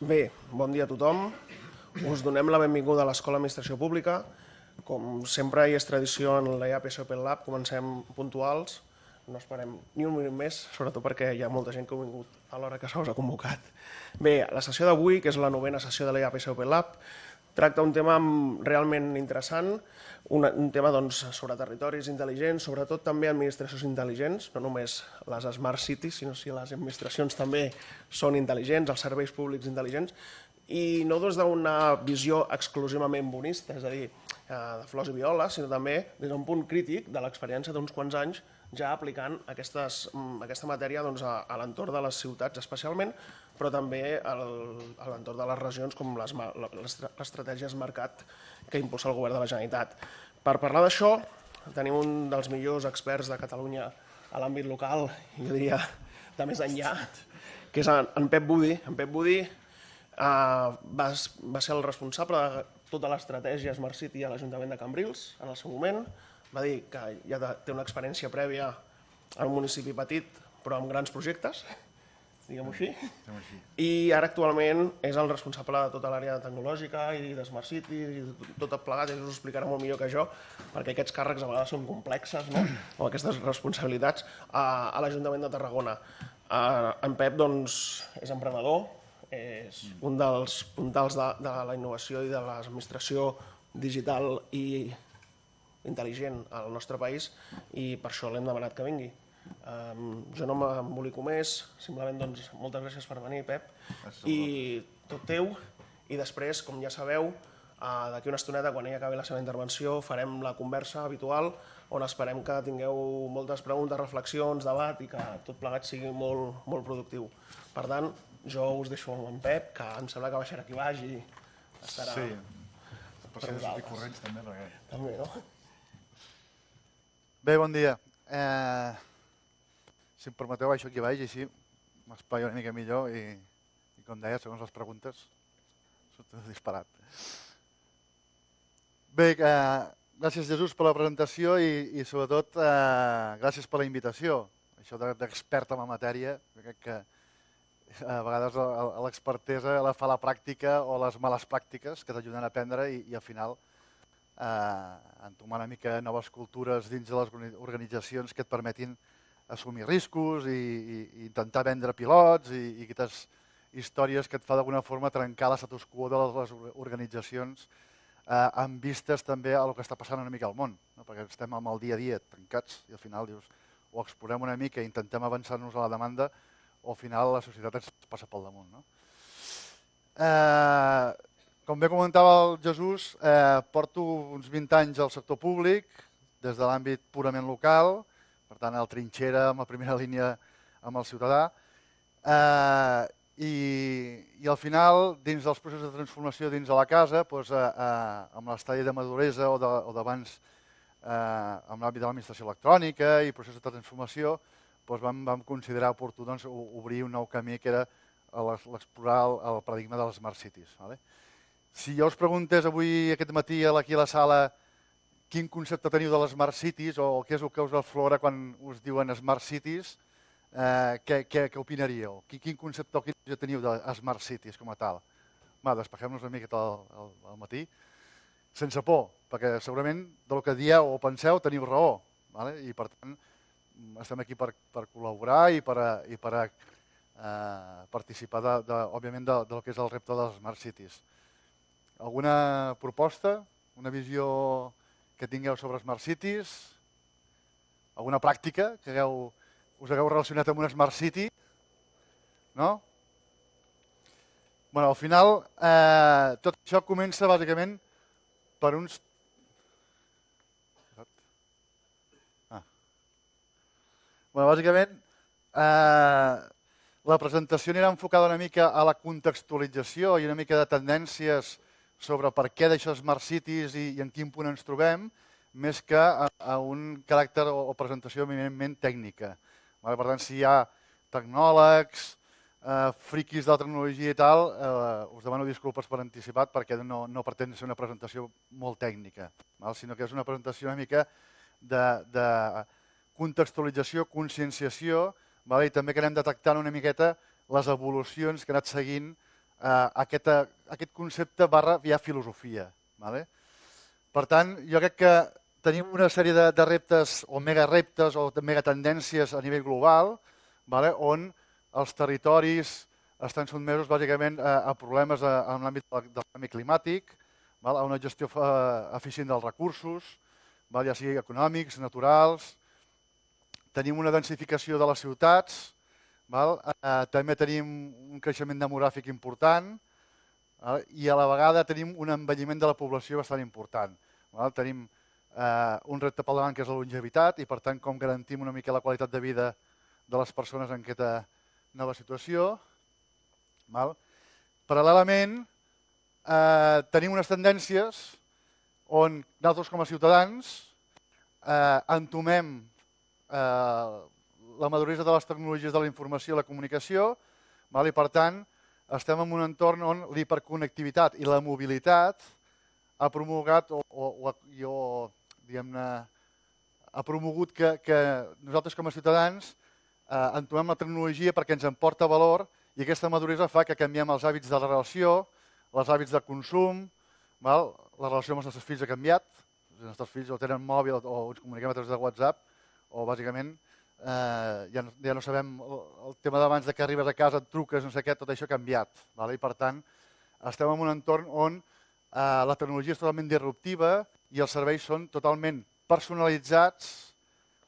Bé, bon dia a tothom. Us donem la benvinguda a l'Escola d'Administració Pública. Com sempre hi és tradició en IAP Open Lab, comencem puntuals. No esperem ni un minut més, sobretot perquè hi ha molta gent que ha vingut a l'hora que se us ha convocat. Bé, la sessió d'avui, que és la novena sessió de IAP Open Lab, tracta un tema realment interessant, un, un tema doncs, sobre territoris intel·ligents, sobretot també administracions intel·ligents, no només les smart cities, sinó si les administracions també són intel·ligents, els serveis públics intel·ligents, i no des d'una visió exclusivament bonista, és a dir, eh, de flors i violes, sinó també des d'un punt crític de l'experiència d'uns quants anys ja aplicant aquestes, mm, aquesta matèria doncs, a, a l'entorn de les ciutats especialment, però també al, a l'entorn de les regions com l'estratègia Mercat que impulsa el govern de la Generalitat. Per parlar d'això, tenim un dels millors experts de Catalunya a l'àmbit local, jo diria de més enllà, que és en Pep Budi. En Pep Budi eh, va, va ser el responsable de tota l'estratègia Smart City a l'Ajuntament de Cambrils en el seu moment, va dir que ja té una experiència prèvia en un municipi petit però amb grans projectes, diguem-ho així. I ara actualment és el responsable de tota l'àrea tecnològica i de Smart City i tot plegat, ell us ho explicarà molt millor que jo, perquè aquests càrrecs a vegades són complexes, no? o aquestes responsabilitats, a, a l'Ajuntament de Tarragona. Uh, en Pep doncs, és emprenedor, és un dels puntals de, de la innovació i de l'administració digital i intel·ligent al nostre país i per això l'hem demanat que vingui. Um, jo no m'embolico més, simplement doncs, moltes gràcies per venir, Pep, i tot teu, i després, com ja sabeu, uh, d'aquí una estoneta, quan ella acabi la seva intervenció, farem la conversa habitual, on esperem que tingueu moltes preguntes, reflexions, debat i que tot plegat sigui molt, molt productiu. Per tant, jo us deixo amb en Pep, que em sembla que baixarà aquí baix i estarà... Sí, per ser corrents també, perquè... També, no? Bé, bon dia. Eh, si em permeteu, baixo aquí baix així m'espai una mica millor i, i com deia, segons les preguntes, tot disparat. Bé, eh, gràcies Jesús per la presentació i, i sobretot eh, gràcies per la invitació. Això d'expert en la matèria, crec que a vegades l'expertesa la fa la pràctica o les males pràctiques que t'ajuden a aprendre i, i al final eh, entomar una mica noves cultures dins de les organitzacions que et permetin assumir riscos i, i, i intentar vendre pilots i, i aquestes històries que et fa d'alguna forma trencar la status quo de les organitzacions eh, amb vistes també a el que està passant una mica al món, no? perquè estem amb el dia a dia tancats i al final dius o explorem una mica i intentem avançar-nos a la demanda o al final la societat ens passa pel damunt. No? Eh, com bé comentava el Jesús, eh, porto uns 20 anys al sector públic, des de l'àmbit purament local, per tant, el trinxera amb la primera línia amb el ciutadà, eh, i, i al final, dins dels processos de transformació dins de la casa, doncs, eh, eh, amb l'estadi de maduresa o d'abans eh, amb l'àmbit de l'administració electrònica i processos de transformació, doncs vam, vam considerar oportú doncs, obrir un nou camí que era l'explorar el, el paradigma de les smart cities. Vale? Si jo us preguntés avui, aquest matí, aquí a la sala, quin concepte teniu de les Smart Cities o què és el que us aflora quan us diuen Smart Cities, eh, què, què, què opinaríeu? Quin concepte o quin teniu de Smart Cities com a tal? Va, despegem-nos una miqueta al, al matí. Sense por, perquè segurament del que dieu o penseu teniu raó. Vale? I per tant, estem aquí per, per col·laborar i per, i per eh, participar, de, de, òbviament, de, del que és el repte de les Smart Cities. Alguna proposta? Una visió que tingueu sobre Smart Cities? Alguna pràctica que hagueu, us hagueu relacionat amb una Smart City? No? Bueno, al final, eh, tot això comença bàsicament per uns... Ah. Bueno, bàsicament, eh, la presentació anirà enfocada una mica a la contextualització i una mica de tendències sobre per què d'això Smart Cities i, i en quin punt ens trobem, més que a, a un caràcter o, o presentació eminentment tècnica. Vale? Per tant, si hi ha tecnòlegs, eh, friquis de la tecnologia i tal, eh, us demano disculpes per anticipat perquè no, no pretén ser una presentació molt tècnica, val? sinó que és una presentació una mica de, de contextualització, conscienciació, val? i també que anem detectant una miqueta les evolucions que ha anat seguint eh, aquest, aquest concepte barra ja filosofia. Vale? Per tant, jo crec que tenim una sèrie de, de reptes o mega reptes o mega tendències a nivell global vale? on els territoris estan sotmesos bàsicament a, a problemes en l'àmbit del canvi climàtic, val? a una gestió eh, eficient dels recursos, val? ja sigui econòmics, naturals. Tenim una densificació de les ciutats, val? Eh, també tenim un creixement demogràfic important val? i a la vegada tenim un envelliment de la població bastant important. Val? Tenim eh, un repte pel davant que és la longevitat i per tant com garantim una mica la qualitat de vida de les persones en aquesta nova situació. Val? Paral·lelament, eh, tenim unes tendències on nosaltres com a ciutadans eh, entomem eh, la maduresa de les tecnologies de la informació i la comunicació val? i per tant estem en un entorn on l'hiperconnectivitat i la mobilitat ha promulgat o, o, o, o diguem-ne, ha promogut que, que nosaltres com a ciutadans eh, entomem la tecnologia perquè ens emporta valor i aquesta maduresa fa que canviem els hàbits de la relació, els hàbits de consum, val? la relació amb els nostres fills ha canviat, els nostres fills o tenen mòbil o ens comuniquem a través de WhatsApp, o bàsicament eh, ja, no, ja no sabem el, tema d'abans de que arribes a casa, et truques, no sé què, tot això ha canviat. Val? I per tant, estem en un entorn on eh, la tecnologia és totalment disruptiva i els serveis són totalment personalitzats,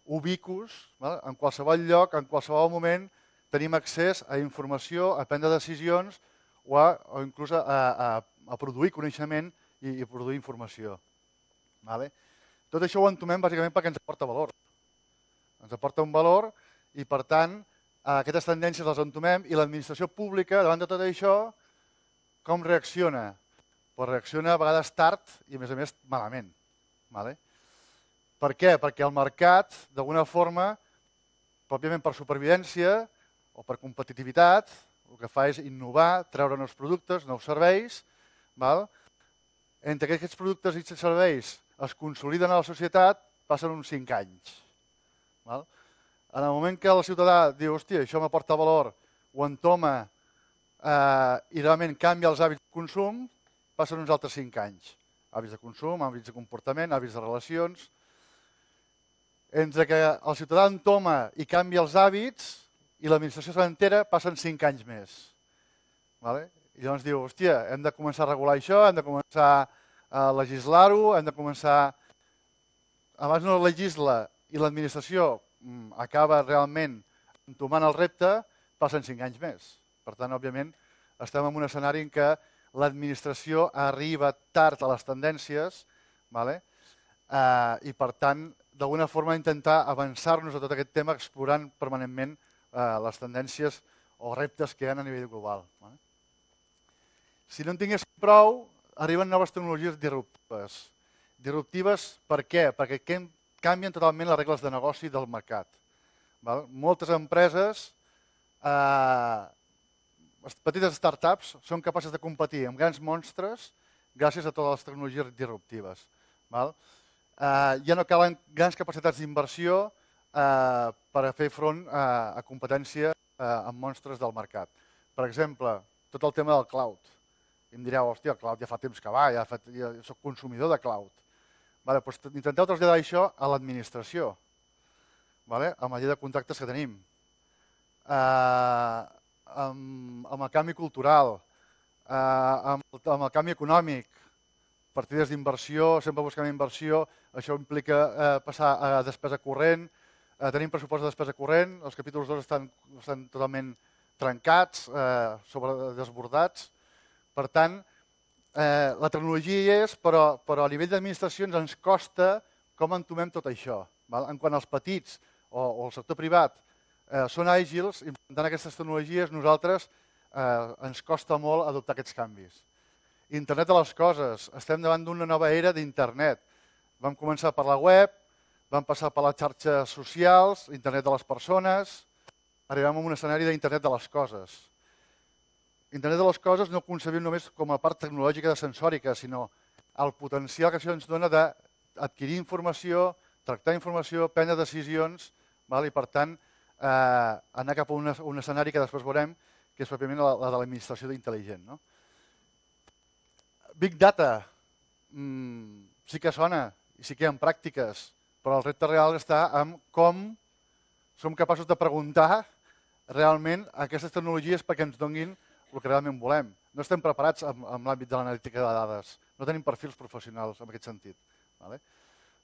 ubicus, val? en qualsevol lloc, en qualsevol moment, tenim accés a informació, a prendre decisions o, a, o inclús a, a, a produir coneixement i, i produir informació. Vale? Tot això ho entomem bàsicament perquè ens aporta valor. Ens aporta un valor i, per tant, aquestes tendències les entomem i l'administració pública, davant de tot això, com reacciona? Pues reacciona a vegades tard i, a més a més, malament. Vale? Per què? Perquè el mercat, d'alguna forma, pròpiament per supervivència, o per competitivitat, el que fa és innovar, treure nous productes, nous serveis. Val? Entre que aquests productes i serveis es consoliden a la societat, passen uns 5 anys. Val? En el moment que el ciutadà diu, hòstia, això m'aporta valor, ho entoma eh, i realment canvia els hàbits de consum, passen uns altres 5 anys. Hàbits de consum, hàbits de comportament, hàbits de relacions. Entre que el ciutadà entoma i canvia els hàbits, i l'administració s'entera, passen 5 anys més. Vale? I llavors diu, hòstia, hem de començar a regular això, hem de començar a legislar-ho, hem de començar... Abans no legisla i l'administració mm, acaba realment entomant el repte, passen 5 anys més. Per tant, òbviament, estem en un escenari en què l'administració arriba tard a les tendències vale? eh, i, per tant, d'alguna forma intentar avançar-nos a tot aquest tema explorant permanentment eh, les tendències o reptes que hi ha a nivell global. Eh? Si no en tingués prou, arriben noves tecnologies disruptives. Disruptives per què? Perquè canvien totalment les regles de negoci del mercat. Val? Moltes empreses, eh, petites startups, són capaces de competir amb grans monstres gràcies a totes les tecnologies disruptives. Val? Eh, ja no calen grans capacitats d'inversió eh, per a fer front a, a competència eh, amb monstres del mercat. Per exemple, tot el tema del cloud. I em direu, hòstia, el cloud ja fa temps que va, ja, fa, ja soc consumidor de cloud. Vale, doncs intenteu traslladar això a l'administració, vale? amb la llei de contractes que tenim, eh, amb, amb el canvi cultural, eh, amb, amb el canvi econòmic, partides d'inversió, sempre buscant inversió, això implica eh, passar a despesa corrent, Eh, tenim pressupost de despesa corrent, els capítols 2 estan, estan totalment trencats, eh, sobre desbordats. Per tant, eh, la tecnologia hi és, però, però a nivell d'administracions ens costa com entomem tot això. Val? En quant als petits o, o el sector privat eh, són àgils, implementant aquestes tecnologies, nosaltres eh, ens costa molt adoptar aquests canvis. Internet de les coses. Estem davant d'una nova era d'internet. Vam començar per la web, van passar per les xarxes socials, internet de les persones, arribem a un escenari d'internet de les coses. Internet de les coses no concebim només com a part tecnològica de sensòrica, sinó el potencial que això ens dona d'adquirir informació, tractar informació, prendre decisions, val? i per tant eh, anar cap a un, un escenari que després veurem que és pròpiament la, la de l'administració intel·ligent. No? Big Data, mmm, sí que sona i sí que hi ha pràctiques, però el repte real està en com som capaços de preguntar realment aquestes tecnologies perquè ens donguin el que realment volem. No estem preparats en, en l'àmbit de l'analítica de dades. No tenim perfils professionals en aquest sentit. Vale?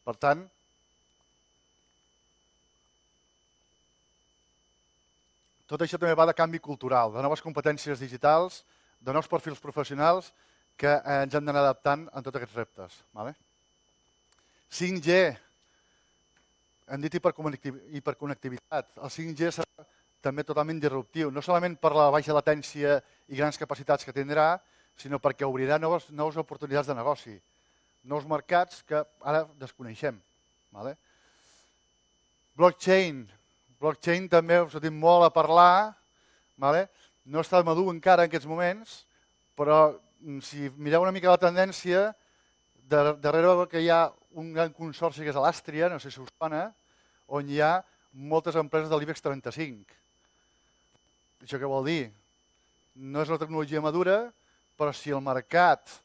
Per tant, tot això també va de canvi cultural, de noves competències digitals, de nous perfils professionals que eh, ens hem d'anar adaptant en tots aquests reptes. Vale? 5G, hem dit hiperconnectivitat. El 5G serà també totalment disruptiu, no solament per la baixa latència i grans capacitats que tindrà, sinó perquè obrirà noves, noves oportunitats de negoci, nous mercats que ara desconeixem. Vale? Blockchain, Blockchain també us dit molt a parlar, vale? no està madur encara en aquests moments, però mm, si mireu una mica la tendència, darrere que hi ha un gran consorci que és l'Àstria, no sé si us sona, on hi ha moltes empreses de l'IBEX 35. Això què vol dir? No és una tecnologia madura, però si el mercat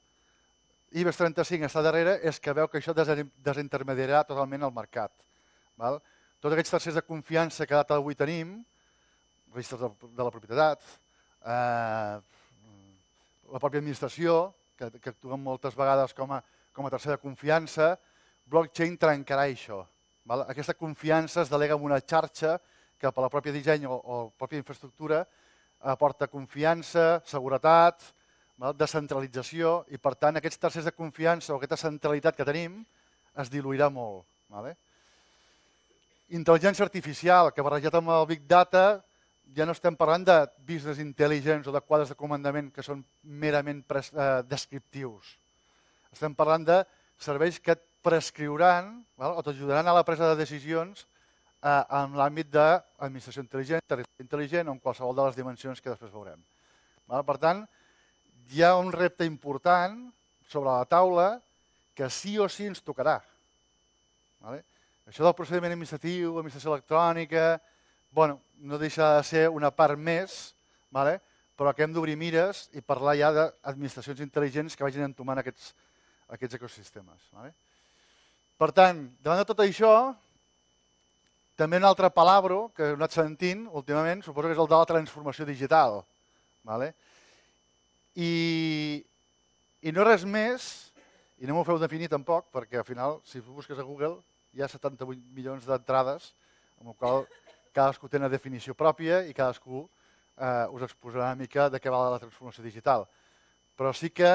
IBEX 35 està darrere, és que veu que això desintermediarà totalment el mercat. Val? tots aquests tercers de confiança que data d'avui tenim, registres de, de la propietat, eh, la pròpia administració, que, que actuen moltes vegades com a, com a tercer de confiança, blockchain trencarà això. Val? Aquesta confiança es delega en una xarxa que per la pròpia disseny o, o la pròpia infraestructura aporta confiança, seguretat, descentralització i per tant aquests tercers de confiança o aquesta centralitat que tenim es diluirà molt. Vale? Intel·ligència artificial, que barrejat amb el Big Data ja no estem parlant de business intelligence o de quadres de comandament que són merament eh, descriptius. Estem parlant de serveis que et prescriuran val? o t'ajudaran a la presa de decisions eh, en l'àmbit d'administració intel·ligent, territori intel·ligent o en qualsevol de les dimensions que després veurem. Per tant, hi ha un repte important sobre la taula que sí o sí ens tocarà. Això del procediment administratiu, administració electrònica, bueno, no deixa de ser una part més, però que hem d'obrir mires i parlar ja d'administracions intel·ligents que vagin entomant aquests, aquests ecosistemes. Per tant, davant de tot això, també un altre palabro que he anat sentint últimament, suposo que és el de la transformació digital. Vale? I, I no res més, i no m'ho feu definir tampoc, perquè al final, si busques a Google, hi ha 78 milions d'entrades, amb el qual cadascú té una definició pròpia i cadascú eh, us exposarà una mica de què va la transformació digital. Però sí que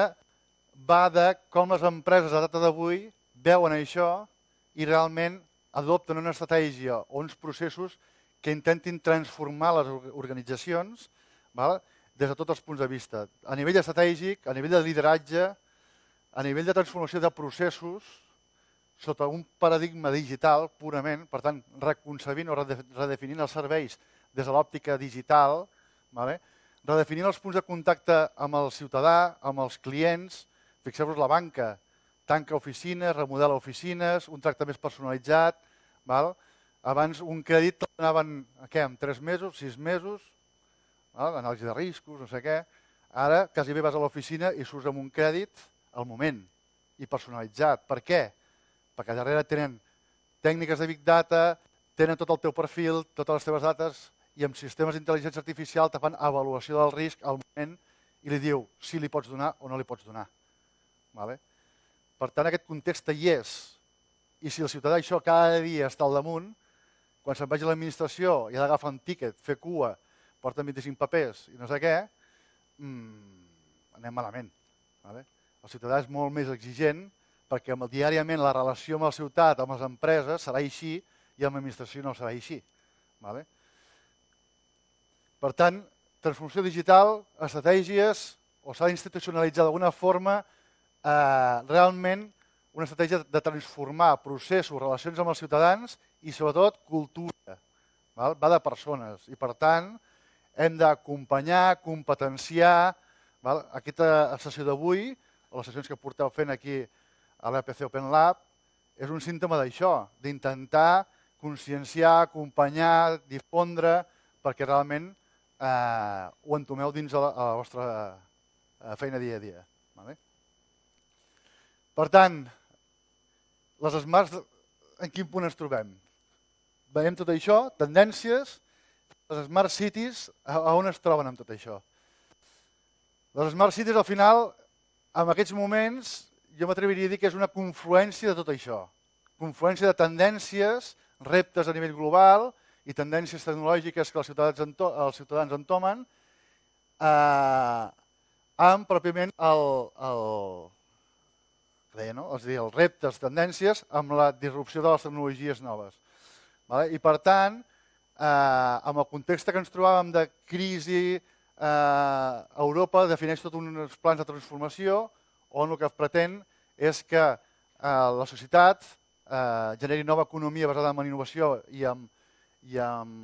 va de com les empreses a data d'avui veuen això i realment adopten una estratègia o uns processos que intentin transformar les organitzacions val? des de tots els punts de vista. A nivell estratègic, a nivell de lideratge, a nivell de transformació de processos, sota un paradigma digital purament, per tant, reconcebint o redefinint els serveis des de l'òptica digital, vale? redefinint els punts de contacte amb el ciutadà, amb els clients, fixeu-vos la banca, tanca oficines, remodela oficines, un tracte més personalitzat, val? abans un crèdit donaven què, en 3 mesos, 6 mesos, val? anàlisi de riscos, no sé què, ara quasi bé vas a l'oficina i surts amb un crèdit al moment i personalitzat. Per què? perquè darrere tenen tècniques de Big Data, tenen tot el teu perfil, totes les teves dates, i amb sistemes d'intel·ligència artificial te fan avaluació del risc al moment i li diu si li pots donar o no li pots donar. Vale? Per tant, aquest context hi és. I si el ciutadà això cada dia està al damunt, quan se'n vagi a l'administració i ha d'agafar un tíquet, fer cua, porten 25 papers i no sé què, mmm, anem malament. Vale? El ciutadà és molt més exigent perquè diàriament la relació amb la ciutat, amb les empreses, serà així i amb l'administració no serà així. Vale? Per tant, transformació digital, estratègies, o s'ha d'institucionalitzar d'alguna forma eh, realment una estratègia de transformar processos, relacions amb els ciutadans i sobretot cultura. Val? Va de persones i per tant hem d'acompanyar, competenciar val? aquesta sessió d'avui, o les sessions que porteu fent aquí a l'EPC Open Lab és un símptoma d'això, d'intentar conscienciar, acompanyar, difondre, perquè realment eh, ho entomeu dins a la, a la vostra eh, feina dia a dia. Vale? Per tant, les smarts, en quin punt ens trobem? Veiem tot això, tendències, les smart cities, a, on es troben amb tot això? Les smart cities, al final, en aquests moments, jo m'atreviria a dir que és una confluència de tot això. Confluència de tendències, reptes a nivell global i tendències tecnològiques que els ciutadans, ento els ciutadans entomen, eh, amb pròpiament el, el, deia, no? és a dir, els reptes, tendències, amb la disrupció de les tecnologies noves. Vale? I per tant, eh, amb el context que ens trobàvem de crisi, eh, Europa defineix tots uns plans de transformació on el que pretén és que eh, la societat eh, generi nova economia basada en innovació i en, i en,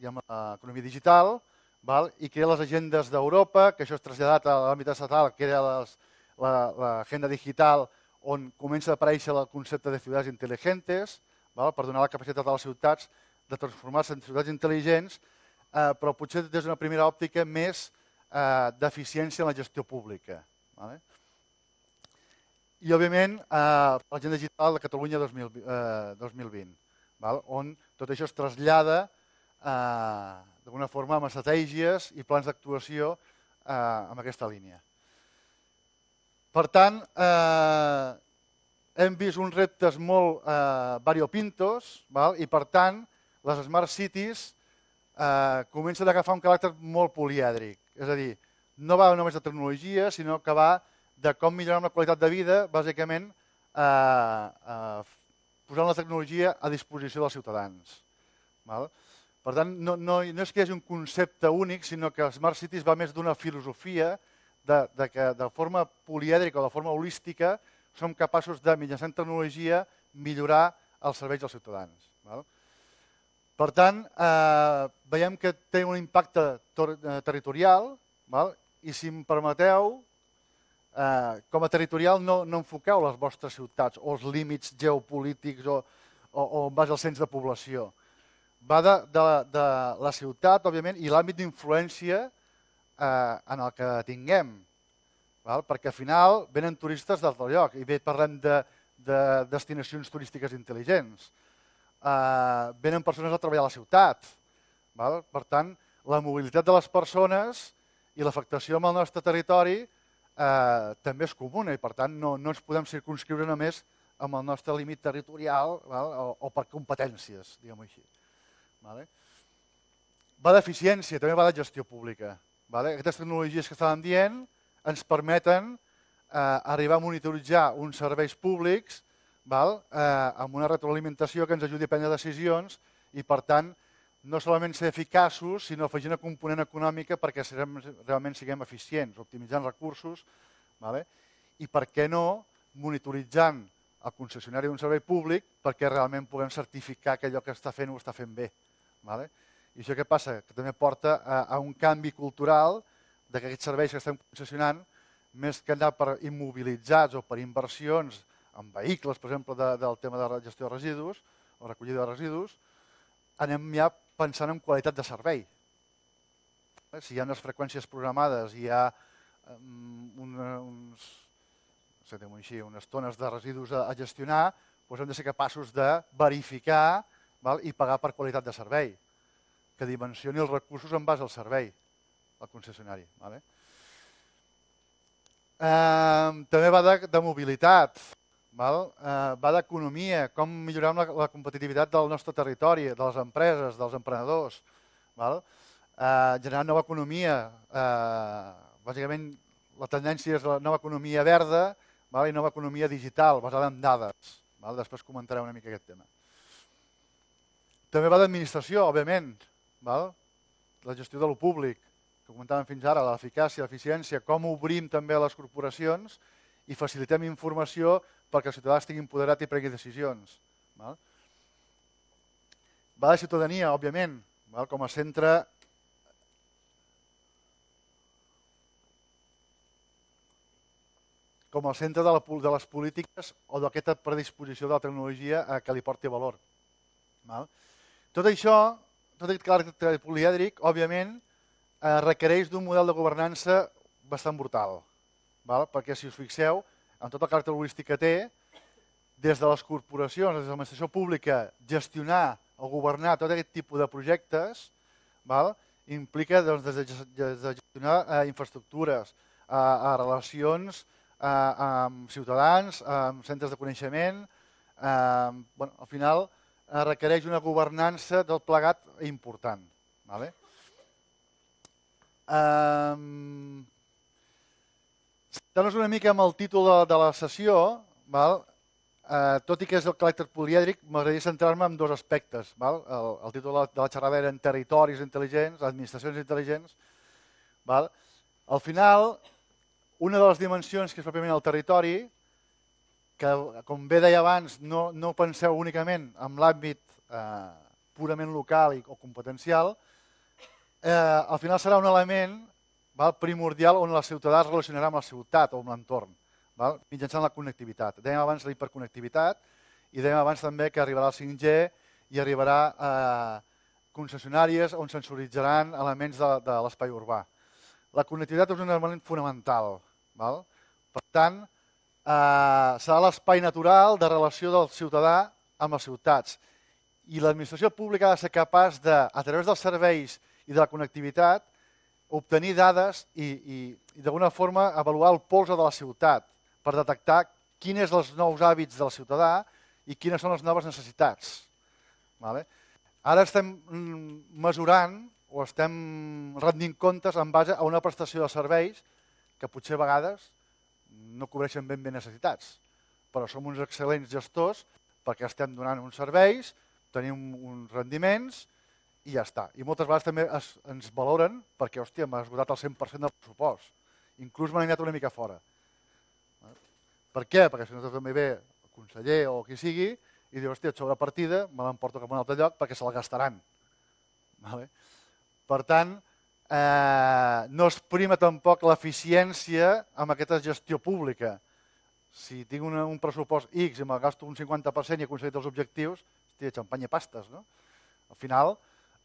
i en l'economia digital, val? i crea les agendes d'Europa, que això és traslladat a l'àmbit estatal, que era les, l'agenda la, digital on comença a aparèixer el concepte de ciutats intel·ligents, val? per donar la capacitat a les ciutats de transformar-se en ciutats intel·ligents, eh, però potser des d'una primera òptica més eh, d'eficiència en la gestió pública. Vale? I, òbviament, eh, l'agenda digital de Catalunya 2000, eh, 2020, val? on tot això es trasllada eh, d'alguna forma amb estratègies i plans d'actuació eh, amb aquesta línia. Per tant, eh, hem vist uns reptes molt eh, variopintos val? i, per tant, les Smart Cities eh, comencen a agafar un caràcter molt polièdric. És a dir, no va només de tecnologia, sinó que va de com millorar la qualitat de vida, bàsicament, eh, eh, posant la tecnologia a disposició dels ciutadans. Val? Per tant, no, no, no és que hi hagi un concepte únic, sinó que Smart Cities va més d'una filosofia de, de que de forma polièdrica o de forma holística som capaços de, mitjançant tecnologia, millorar els serveis dels ciutadans. Val? Per tant, eh, veiem que té un impacte eh, territorial val? i si em permeteu, eh, com a territorial no, no enfoqueu les vostres ciutats o els límits geopolítics o, o, o en base al cens de població. Va de, de, de la ciutat, òbviament, i l'àmbit d'influència eh, en el que tinguem, val? perquè al final venen turistes d'altre lloc i bé parlem de, de destinacions turístiques intel·ligents. Eh, venen persones a treballar a la ciutat. Val? Per tant, la mobilitat de les persones i l'afectació amb el nostre territori eh, també és comuna i per tant no, no ens podem circunscriure només amb el nostre límit territorial val? O, o per competències, diguem-ho així. Vale? Va d'eficiència, també va de gestió pública. Vale? Aquestes tecnologies que estàvem dient ens permeten eh, arribar a monitoritzar uns serveis públics val? Eh, amb una retroalimentació que ens ajudi a prendre decisions i, per tant, no solament ser eficaços, sinó afegir una component econòmica perquè serem, realment siguem eficients, optimitzant recursos, vale? i per què no monitoritzant el concessionari d'un servei públic perquè realment puguem certificar que allò que està fent ho està fent bé. Vale? I això què passa? Que també porta a, a un canvi cultural de que serveis que estem concessionant, més que anar per immobilitzats o per inversions en vehicles, per exemple, de, del tema de gestió de residus o recollida de residus, anem ja pensant en qualitat de servei. Si hi ha unes freqüències programades hi ha um, una, uns, no sé, així, unes tones de residus a, a gestionar, doncs hem de ser capaços de verificar val, i pagar per qualitat de servei que dimensioni els recursos en base al servei, al concessionari. Vale? Eh, també va de, de mobilitat, val? Eh, va d'economia, com millorar la, la competitivitat del nostre territori, de les empreses, dels emprenedors. Val? Eh, generar nova economia, eh, bàsicament la tendència és la nova economia verda val? i nova economia digital, basada en dades. Val? Després comentaré una mica aquest tema. També va d'administració, òbviament, val? la gestió de lo públic, que comentàvem fins ara, l'eficàcia, l'eficiència, com obrim també les corporacions i facilitem informació perquè el ciutadà estigui empoderat i pregui decisions. Val? Va de ciutadania, òbviament, val? com a centre com a centre de, la, de les polítiques o d'aquesta predisposició de la tecnologia a que li porti valor. Val? Tot això tot aquest caràcter polièdric, òbviament, eh, requereix d'un model de governança bastant brutal, val? perquè si us fixeu, amb tot el caràcter holístic que té, des de les corporacions, des de l'administració pública, gestionar o governar tot aquest tipus de projectes val? implica doncs, des, de, des de gestionar eh, infraestructures, a, a relacions a, amb ciutadans, amb centres de coneixement, eh, bueno, al final eh, requereix una governança del plegat important. Vale? Um, Centrant-nos una mica amb el títol de, de la sessió, val? Eh, tot i que és el caràcter polièdric, m'agradaria centrar-me en dos aspectes. Val? El, el títol de la, de la xerrada era en territoris intel·ligents, administracions intel·ligents. Val? Al final, una de les dimensions que és pròpiament el territori, que, com bé deia abans, no, no penseu únicament en l'àmbit eh, purament local i, o competencial, eh, al final serà un element val, primordial on la ciutadà es relacionarà amb la ciutat o amb l'entorn, mitjançant la connectivitat. Dèiem abans la hiperconnectivitat i dèiem abans també que arribarà el 5G i arribarà a concessionàries on sensoritzaran elements de, de l'espai urbà. La connectivitat és un element fonamental. Val? Per tant, eh, serà l'espai natural de relació del ciutadà amb les ciutats. I l'administració pública ha de ser capaç de, a través dels serveis i de la connectivitat, obtenir dades i, i, i d'alguna forma avaluar el polze de la ciutat per detectar quins són els nous hàbits del ciutadà i quines són les noves necessitats. Vale? Ara estem mm, mesurant o estem rendint comptes en base a una prestació de serveis que potser a vegades no cobreixen ben bé necessitats, però som uns excel·lents gestors perquè estem donant uns serveis, tenim uns rendiments i ja està. I moltes vegades també es, ens valoren perquè, hòstia, m'ha esgotat el 100% del pressupost. Inclús m'han anat una mica fora. Per què? Perquè si no també ve el conseller o qui sigui i diu, hòstia, sobre partida me l'emporto cap a un altre lloc perquè se la gastaran. Vale? Per tant, eh, no es prima tampoc l'eficiència amb aquesta gestió pública. Si tinc un pressupost X i me'l gasto un 50% i he aconseguit els objectius, hòstia, xampanya pastes, no? Al final,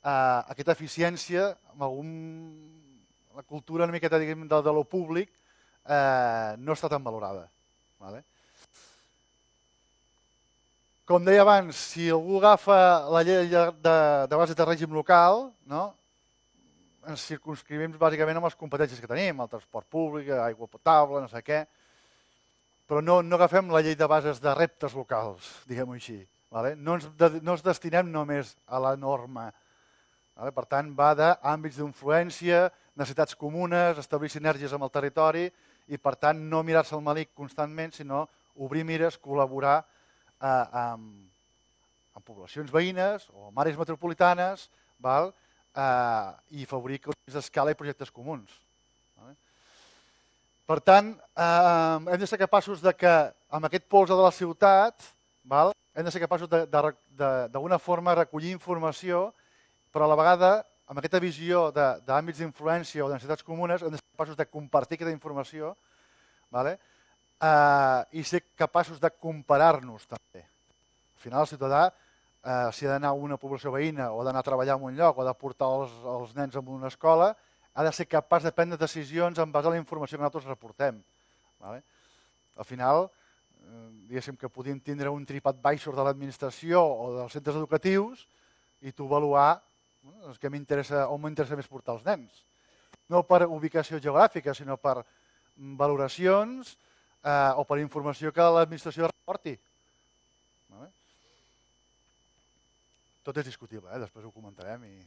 eh, aquesta eficiència, amb algun, la cultura una miqueta diguem, de, de lo públic, eh, no està tan valorada. Vale? Com deia abans, si algú agafa la llei de, de, de base de règim local, no? Ens circunscrivim bàsicament amb les competències que tenim, el transport públic, aigua potable, no sé què, però no, no agafem la llei de bases de reptes locals, diguem-ho així. Vale? No, ens, no ens destinem només a la norma, per tant, va d'àmbits d'influència, necessitats comunes, establir sinergies amb el territori i, per tant, no mirar-se el malic constantment, sinó obrir mires, col·laborar eh, amb, amb poblacions veïnes o amb àrees metropolitanes val? Eh, i favorir economies d'escala i projectes comuns. Vale? Per tant, eh, hem de ser capaços de que amb aquest polze de la ciutat val? hem de ser capaços d'alguna forma recollir informació però a la vegada, amb aquesta visió d'àmbits d'influència o de necessitats comunes, hem de ser capaços de compartir aquesta informació vale? eh, i ser capaços de comparar-nos també. Al final, el ciutadà, eh, si ha d'anar a una població veïna o d'anar a treballar en un lloc o de portar els, els nens a una escola, ha de ser capaç de prendre decisions en base a la informació que nosaltres reportem. Vale? Al final, eh, diguéssim que podíem tindre un tripat baixos de l'administració o dels centres educatius i tu avaluar és que m'interessa, on m'interessa més portar els nens. No per ubicació geogràfica, sinó per valoracions eh, o per informació que l'administració reporti. Tot és discutible, eh? després ho comentarem. I,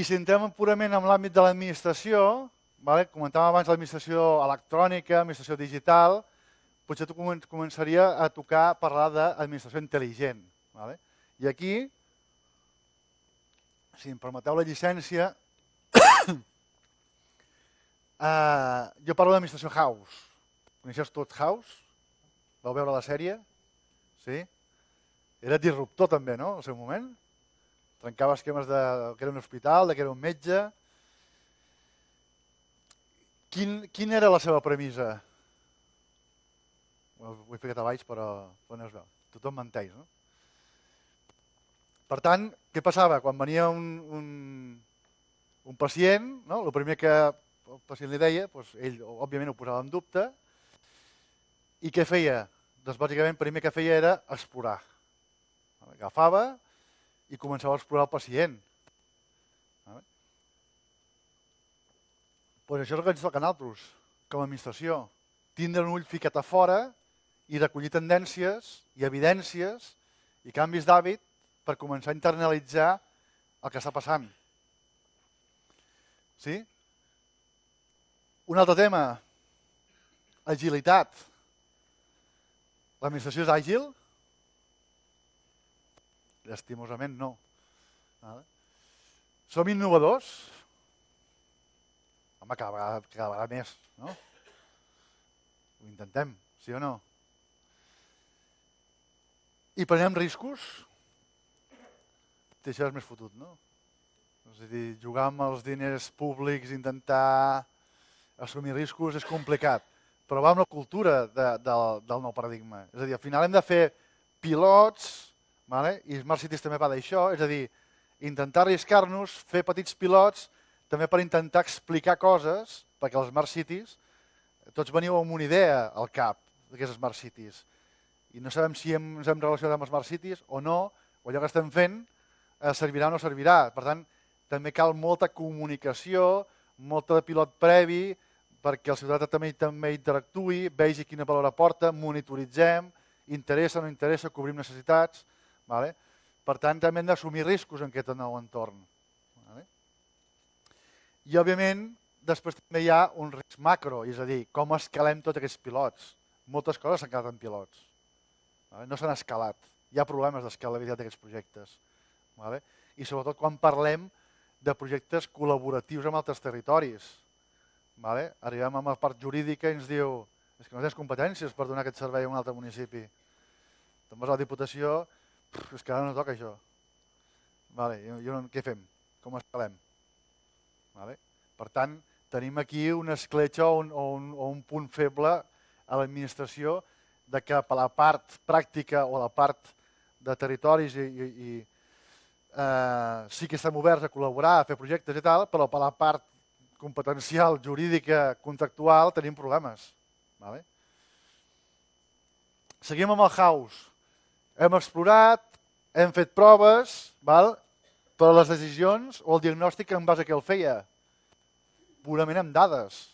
I si entrem purament en l'àmbit de l'administració, vale? comentàvem abans l'administració electrònica, administració digital, potser tu començaria a tocar parlar d'administració intel·ligent. Vale? I aquí, si em permeteu la llicència, uh, jo parlo d'administració House. Coneixes tot House? Vau veure la sèrie? Sí? Era disruptor també, no?, al seu moment. Trencava esquemes de que era un hospital, de que era un metge. Quin, quin era la seva premissa? Ho he ficat a baix, però, però no es veu. Tothom menteix, no? Per tant, què passava? Quan venia un, un, un pacient, no? el primer que el pacient li deia, doncs ell òbviament ho posava en dubte, i què feia? Doncs bàsicament el primer que feia era explorar. Agafava i començava a explorar el pacient. Pues això és el que ens toca a nosaltres, com a administració. Tindre un ull ficat a fora i recollir tendències i evidències i canvis d'hàbit per començar a internalitzar el que està passant. Sí? Un altre tema, agilitat. L'administració és àgil? Lastimosament no. Som innovadors? Home, cada vegada, cada vegada més, no? Ho intentem, sí o no? I prenem riscos? això és més fotut, no? És a dir, jugar amb els diners públics, intentar assumir riscos és complicat, però va amb la cultura de, de, del nou paradigma. És a dir, al final hem de fer pilots, vale? i Smart Cities també va d'això, és a dir, intentar arriscar-nos, fer petits pilots, també per intentar explicar coses, perquè els Smart Cities, tots veniu amb una idea al cap d'aquestes Smart Cities, i no sabem si hem, ens hem relacionat amb Smart Cities o no, o allò que estem fent eh, servirà o no servirà. Per tant, també cal molta comunicació, molta pilot previ, perquè el ciutadà també, també interactui, vegi quina valor aporta, monitoritzem, interessa o no interessa, cobrim necessitats. Vale? Per tant, també hem d'assumir riscos en aquest nou entorn. Vale? I, òbviament, després també hi ha un risc macro, és a dir, com escalem tots aquests pilots. Moltes coses s'han quedat en pilots. Vale? No s'han escalat. Hi ha problemes d'escalabilitat d'aquests projectes. Vale? I sobretot quan parlem de projectes col·laboratius amb altres territoris. Vale? Arribem a la part jurídica i ens diu és que no tens competències per donar aquest servei a un altre municipi. Te'n vas a la Diputació, és que ara no toca això. Vale, i, i què fem? Com escalem? Vale? Per tant, tenim aquí una escletxa o un, o un, o un punt feble a l'administració de que per la part pràctica o la part de territoris i, i, i eh, sí que estem oberts a col·laborar, a fer projectes i tal, però per la part competencial, jurídica, contractual, tenim problemes. Vale? Seguim amb el house. Hem explorat, hem fet proves, val? però les decisions o el diagnòstic en base a què el feia? Purament amb dades.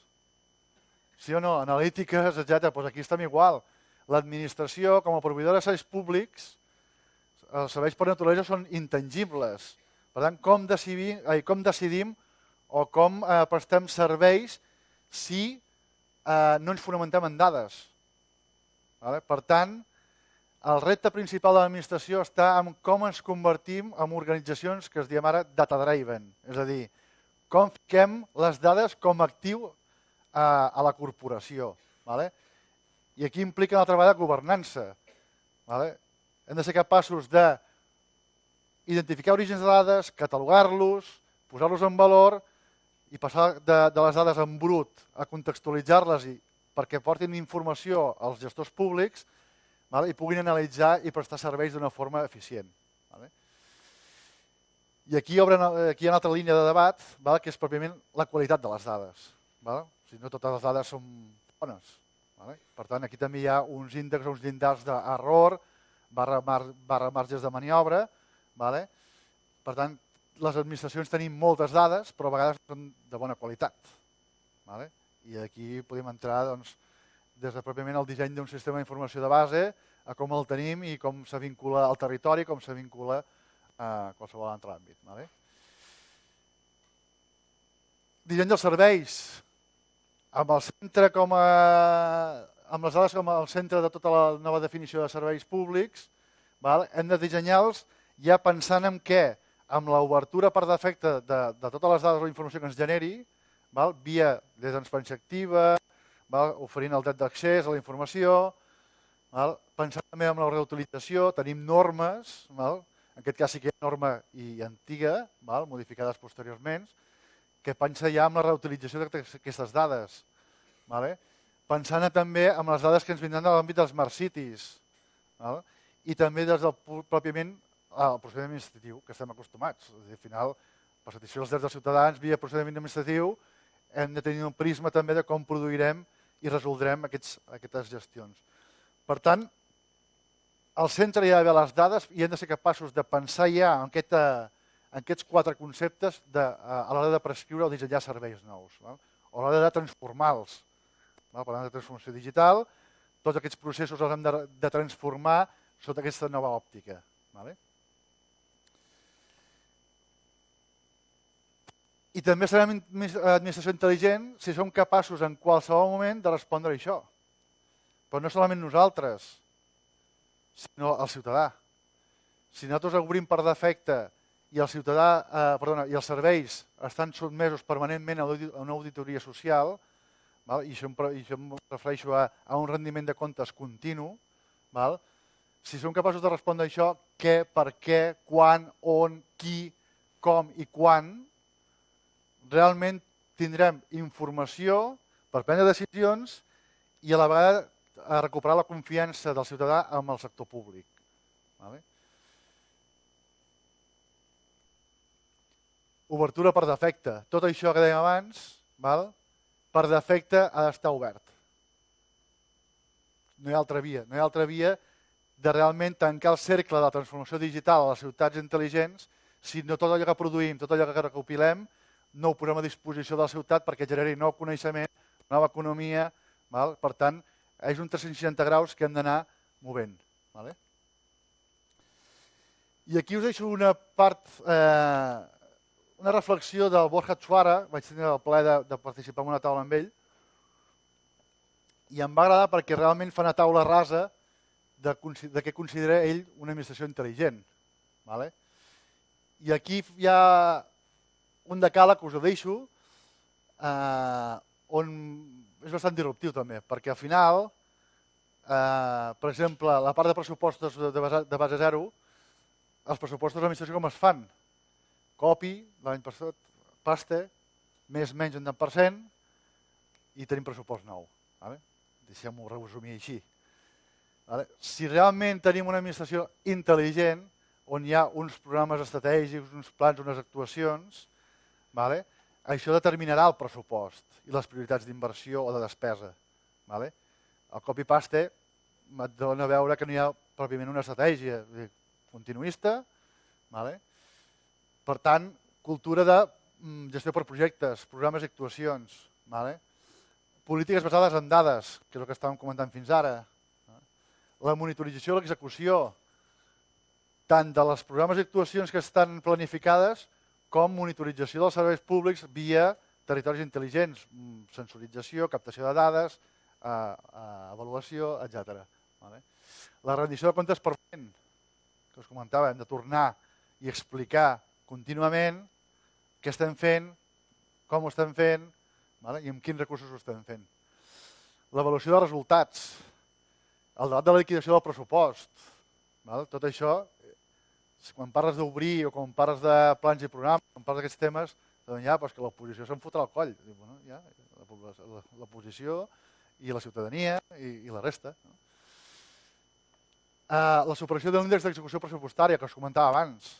Sí o no? Analítiques, etc. Pues aquí estem igual. L'administració, com a proveïdora de serveis públics, els serveis per naturalesa són intangibles. Per tant, com decidim, ai, com decidim o com eh, prestem serveis si eh, no ens fonamentem en dades. Vale? Per tant, el repte principal de l'administració està en com ens convertim en organitzacions que es diem ara data-driven, és a dir, com fiquem les dades com a actiu eh, a la corporació. Vale? I aquí implica una altra vegada governança. Vale? hem de ser capaços de identificar orígens de dades, catalogar-los, posar-los en valor i passar de, de les dades en brut a contextualitzar-les perquè portin informació als gestors públics vale? i puguin analitzar i prestar serveis d'una forma eficient. Vale? I aquí, obren, aquí hi ha una altra línia de debat, vale? que és pròpiament la qualitat de les dades. Vale? O sigui, no totes les dades són bones. Vale? Per tant, aquí també hi ha uns índexs, uns llindars d'error, barra, mar, barra marges de maniobra. Vale? Per tant, les administracions tenim moltes dades, però a vegades són de bona qualitat. Vale? I aquí podem entrar doncs, des de pròpiament el disseny d'un sistema d'informació de base, a com el tenim i com se vincula al territori, com se vincula a qualsevol altre àmbit. Vale? Disseny dels serveis, amb el centre com a amb les dades com el centre de tota la nova definició de serveis públics, val? hem de dissenyar-los ja pensant en què? Amb l'obertura per defecte de, de totes les dades o informació que ens generi, val? via de transparència activa, val? oferint el dret d'accés a la informació, val? pensant també en la reutilització, tenim normes, val? en aquest cas sí que hi ha norma i antiga, val? modificades posteriorment, que pensa ja en la reutilització d'aquestes dades. Vale? pensant també en les dades que ens vindran de l'àmbit dels Smart Cities val? i també des del pròpiament al procediment administratiu, que estem acostumats. És a dir, al final, per satisfer els drets dels ciutadans, via procediment administratiu, hem de tenir un prisma també de com produirem i resoldrem aquests, aquestes gestions. Per tant, al centre hi ha d'haver les dades i hem de ser capaços de pensar ja en, aquesta, en aquests quatre conceptes de, a l'hora de prescriure o dissenyar serveis nous, val? o a l'hora de transformar-los. Parlant de transformació digital, tots aquests processos els hem de, de transformar sota aquesta nova òptica. Vale? I també serem administració intel·ligent si som capaços en qualsevol moment de respondre a això. Però no solament nosaltres, sinó el ciutadà. Si nosaltres obrim per defecte i el ciutadà, eh, perdona, i els serveis estan sotmesos permanentment a una auditoria social, val? I, això em, i això em refereixo a, a un rendiment de comptes continu, val? si som capaços de respondre a això, què, per què, quan, on, qui, com i quan, realment tindrem informació per prendre decisions i a la vegada a recuperar la confiança del ciutadà amb el sector públic. Vale? Obertura per defecte. Tot això que dèiem abans, val? per defecte ha d'estar obert. No hi ha altra via. No hi ha altra via de realment tancar el cercle de la transformació digital a les ciutats intel·ligents si no tot allò que produïm, tot allò que recopilem, no ho posem a disposició de la ciutat perquè generi nou coneixement, nova economia. Val? Per tant, és un 360 graus que hem d'anar movent. Vale? I aquí us deixo una part eh, una reflexió del Borja Chuara, vaig tenir el plaer de, de participar en una taula amb ell, i em va agradar perquè realment fa una taula rasa de, de què considera ell una administració intel·ligent. Vale? I aquí hi ha un decàleg que us ho deixo, eh, on és bastant disruptiu també, perquè al final, eh, per exemple, la part de pressupostos de base, de base zero, els pressupostos de l'administració com es fan? Copi, l'any passat, pasta, més menys un 10%, i tenim pressupost nou. Vale? Deixem-ho resumir així. Vale? Si realment tenim una administració intel·ligent, on hi ha uns programes estratègics, uns plans, unes actuacions, vale? això determinarà el pressupost i les prioritats d'inversió o de despesa. Vale? El copy-paste et dona a veure que no hi ha pròpiament una estratègia continuista, vale? Per tant, cultura de mm, gestió per projectes, programes i actuacions. Vale? Polítiques basades en dades, que és el que estàvem comentant fins ara. La monitorització i l'execució, tant de les programes i actuacions que estan planificades com monitorització dels serveis públics via territoris intel·ligents, mm, sensorització, captació de dades, eh, eh, avaluació, etc. Vale? La rendició de comptes permanent, que us comentava, hem de tornar i explicar contínuament què estem fent, com ho estem fent vale? i amb quins recursos ho estem fent. L'avaluació de resultats, el debat de la liquidació del pressupost, vale? tot això, quan parles d'obrir o quan parles de plans i programes, quan parles d'aquests temes, doncs ja, pues que l'oposició se'n fotrà al coll. Diu, bueno, ja, l'oposició i la ciutadania i, i la resta. No? Uh, la superació de l'índex d'execució pressupostària que us comentava abans.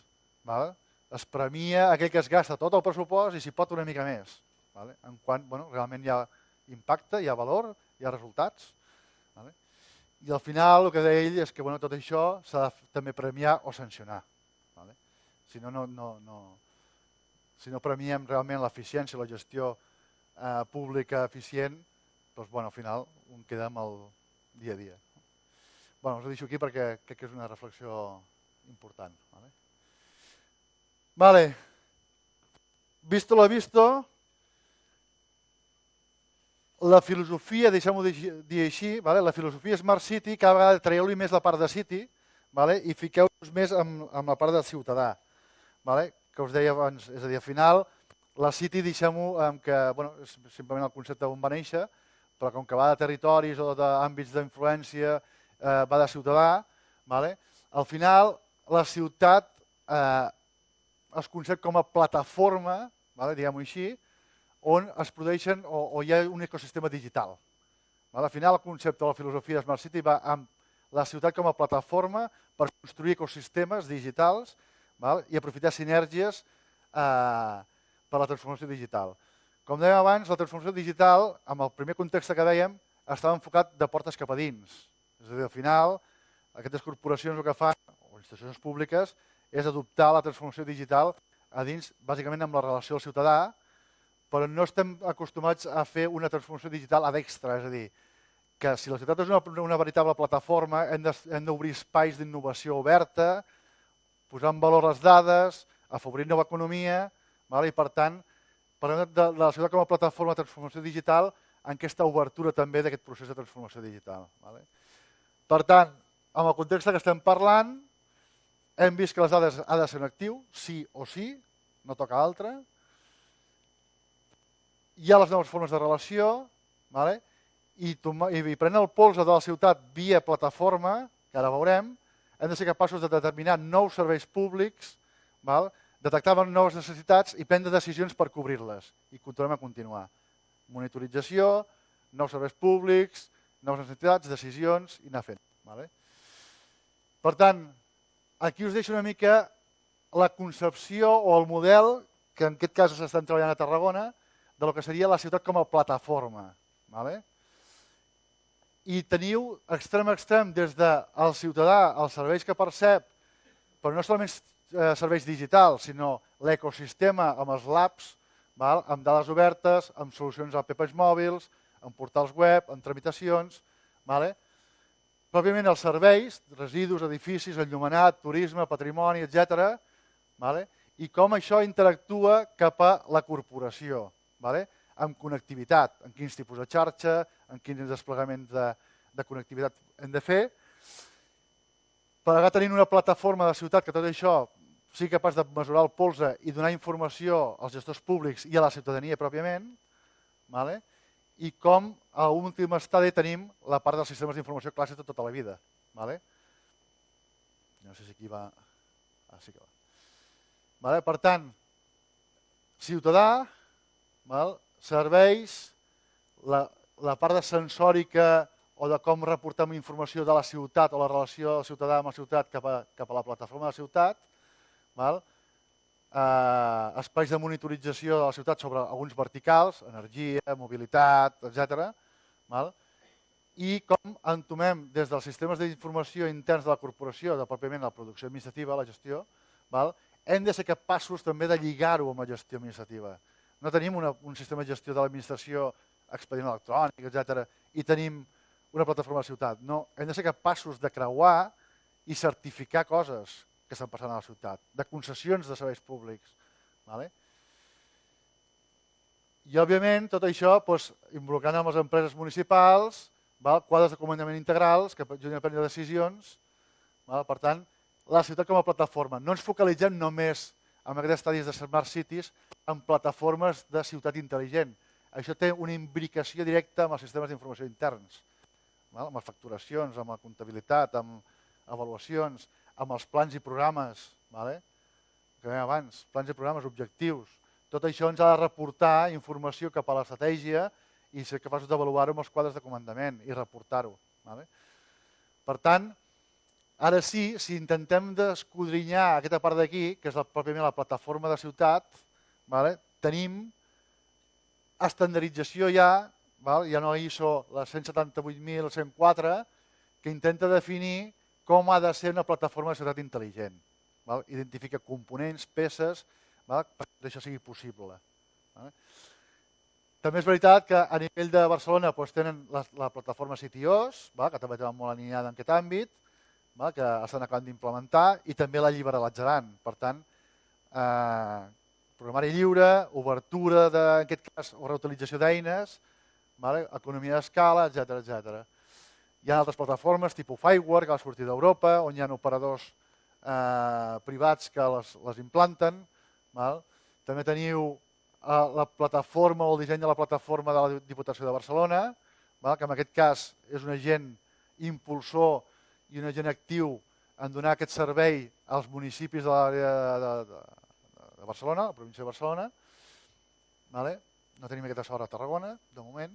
Vale? es premia aquell que es gasta tot el pressupost i s'hi pot una mica més. Vale? En quant bueno, realment hi ha impacte, hi ha valor, hi ha resultats. Vale? I al final el que deia ell és que bueno, tot això s'ha de també premiar o sancionar. Si no, no, no, no, si no premiem realment l'eficiència, la gestió eh, pública eficient, doncs, bueno, al final un queda amb el dia a dia. Bueno, us ho deixo aquí perquè crec que és una reflexió important. Vale? Vale. Visto lo visto, la filosofia, deixem-ho dir així, vale? la filosofia Smart City, cada vegada traieu-li més la part de City vale? i fiqueu-vos més amb, amb la part del ciutadà. Vale? Que us deia abans, és a dir, al final, la City deixem-ho amb que, bueno, és simplement el concepte on va néixer, però com que va de territoris o d'àmbits d'influència, eh, va de ciutadà, vale? al final la ciutat eh, es concep com a plataforma, vale, diguem-ho així, on es produeixen o, o hi ha un ecosistema digital. Vale? Al final el concepte de la filosofia de Smart City va amb la ciutat com a plataforma per construir ecosistemes digitals val? i aprofitar sinergies eh, per la transformació digital. Com dèiem abans, la transformació digital, amb el primer context que dèiem, estava enfocat de portes cap a dins. És a dir, al final, aquestes corporacions el que fan, o institucions públiques, és adoptar la transformació digital a dins, bàsicament amb la relació al ciutadà, però no estem acostumats a fer una transformació digital a d'extra, és a dir, que si la ciutat és una, una veritable plataforma, hem d'obrir espais d'innovació oberta, posar en valor les dades, afavorir nova economia, i per tant, parlem de, de la ciutat com a plataforma de transformació digital en aquesta obertura també d'aquest procés de transformació digital. Per tant, amb el context que estem parlant, hem vist que les dades ha de ser un actiu, sí o sí, no toca altre. Hi ha les noves formes de relació, i, i el pols de la ciutat via plataforma, que ara veurem, hem de ser capaços de determinar nous serveis públics, val? detectar noves necessitats i prendre decisions per cobrir-les. I continuem a continuar. Monitorització, nous serveis públics, noves necessitats, decisions i anar fent. Vale? Per tant, aquí us deixo una mica la concepció o el model que en aquest cas s'estan treballant a Tarragona de lo que seria la ciutat com a plataforma. Vale? I teniu extrem a extrem des del ciutadà, els serveis que percep, però no solament eh, serveis digitals, sinó l'ecosistema amb els labs, val? amb dades obertes, amb solucions apps mòbils, amb portals web, amb tramitacions. Vale? Pròpiament els serveis, residus, edificis, enllumenat, turisme, patrimoni, etc. Vale? I com això interactua cap a la corporació. Vale? Amb connectivitat, en quins tipus de xarxa, en quins desplegaments de, de connectivitat hem de fer. Per ara tenint una plataforma de ciutat que tot això sigui capaç de mesurar el polze i donar informació als gestors públics i a la ciutadania pròpiament, vale? i com a últim estadi tenim la part dels sistemes d'informació clàssics de tota la vida. Vale? No sé si aquí va... Ah, sí que va. Vale? Per tant, ciutadà, val? Serveis, la, la part de sensòrica o de com reportem informació de la ciutat o la relació del ciutadà amb la ciutat cap a, cap a la plataforma de la ciutat, val? Eh, espais de monitorització de la ciutat sobre alguns verticals, energia, mobilitat, etc. Val? i com entomem des dels sistemes d'informació interns de la corporació, de pròpiament la producció administrativa, la gestió, val? hem de ser capaços també de lligar-ho amb la gestió administrativa no tenim una, un sistema de gestió de l'administració, expedient electrònic, etc. i tenim una plataforma de ciutat. No, hem de ser capaços de creuar i certificar coses que estan passant a la ciutat, de concessions de serveis públics. Vale? I, òbviament, tot això doncs, involucrant amb les empreses municipals, val? quadres de comandament integrals que ajudin a prendre decisions. Val? Per tant, la ciutat com a plataforma. No ens focalitzem només en aquests estadis de Smart Cities en plataformes de ciutat intel·ligent. Això té una imbricació directa amb els sistemes d'informació interns, amb les facturacions, amb la comptabilitat, amb avaluacions, amb els plans i programes, que dèiem abans, plans i programes, objectius. Tot això ens ha de reportar informació cap a l'estratègia i ser capaços d'avaluar-ho amb els quadres de comandament i reportar-ho. Per tant, Ara sí, si intentem descodrinyar aquesta part d'aquí, que és la, pròpiament la plataforma de ciutat, vale? tenim estandardització ja, val? ja no ISO la 178.104, que intenta definir com ha de ser una plataforma de ciutat intel·ligent. Val? Identifica components, peces, val? perquè això sigui possible. Val? També és veritat que a nivell de Barcelona doncs, tenen la, la plataforma CityOS, val? que també està molt alineada en aquest àmbit, val? que estan acabant d'implementar i també la liberalitzaran. Per tant, eh, programari lliure, obertura, de, en aquest cas, o reutilització d'eines, economia d'escala, etc etc. Hi ha altres plataformes, tipus Fireware, que ha sortit d'Europa, on hi ha operadors eh, privats que les, les implanten. Val? També teniu eh, la plataforma o el disseny de la plataforma de la Diputació de Barcelona, val? que en aquest cas és un agent impulsor i un agent actiu en donar aquest servei als municipis de l'àrea de, de, de Barcelona, la província de Barcelona. Vale? No tenim aquesta sort a Tarragona, de moment.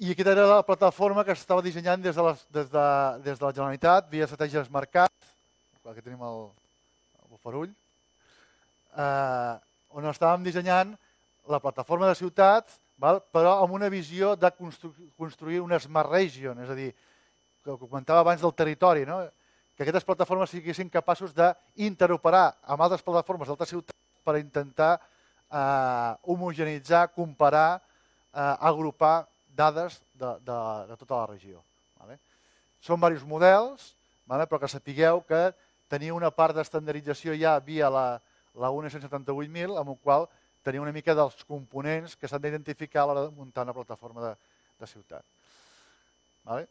I aquesta era la plataforma que s'estava dissenyant des de, les, des, de, des de la Generalitat, via estratègies mercat, aquí tenim el, el bufarull, eh, on estàvem dissenyant la plataforma de ciutats, val? però amb una visió de constru construir una smart region, és a dir, que comentava abans del territori, no? que aquestes plataformes siguessin capaços d'interoperar amb altres plataformes d'altres ciutats per intentar eh, homogenitzar, comparar, eh, agrupar dades de, de, de tota la regió. Vale? Són diversos models, vale? però que sapigueu que tenia una part d'estandardització ja via la, la UNE 178.000, amb el qual tenia una mica dels components que s'han d'identificar a l'hora de muntar una plataforma de, de ciutat. Vale?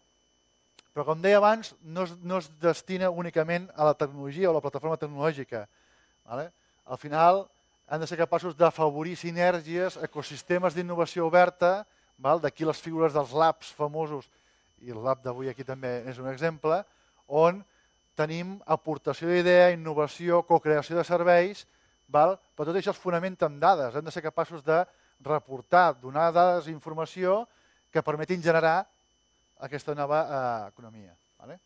Però com deia abans, no es, no es destina únicament a la tecnologia o a la plataforma tecnològica. Vale? Al final, han de ser capaços d'afavorir sinergies, ecosistemes d'innovació oberta, d'aquí les figures dels labs famosos, i el lab d'avui aquí també és un exemple, on tenim aportació d'idea, innovació, cocreació de serveis, val? però tot això es fonamenta amb dades. Hem de ser capaços de reportar, donar dades i informació que permetin generar aquesta nova eh, economia. Vale?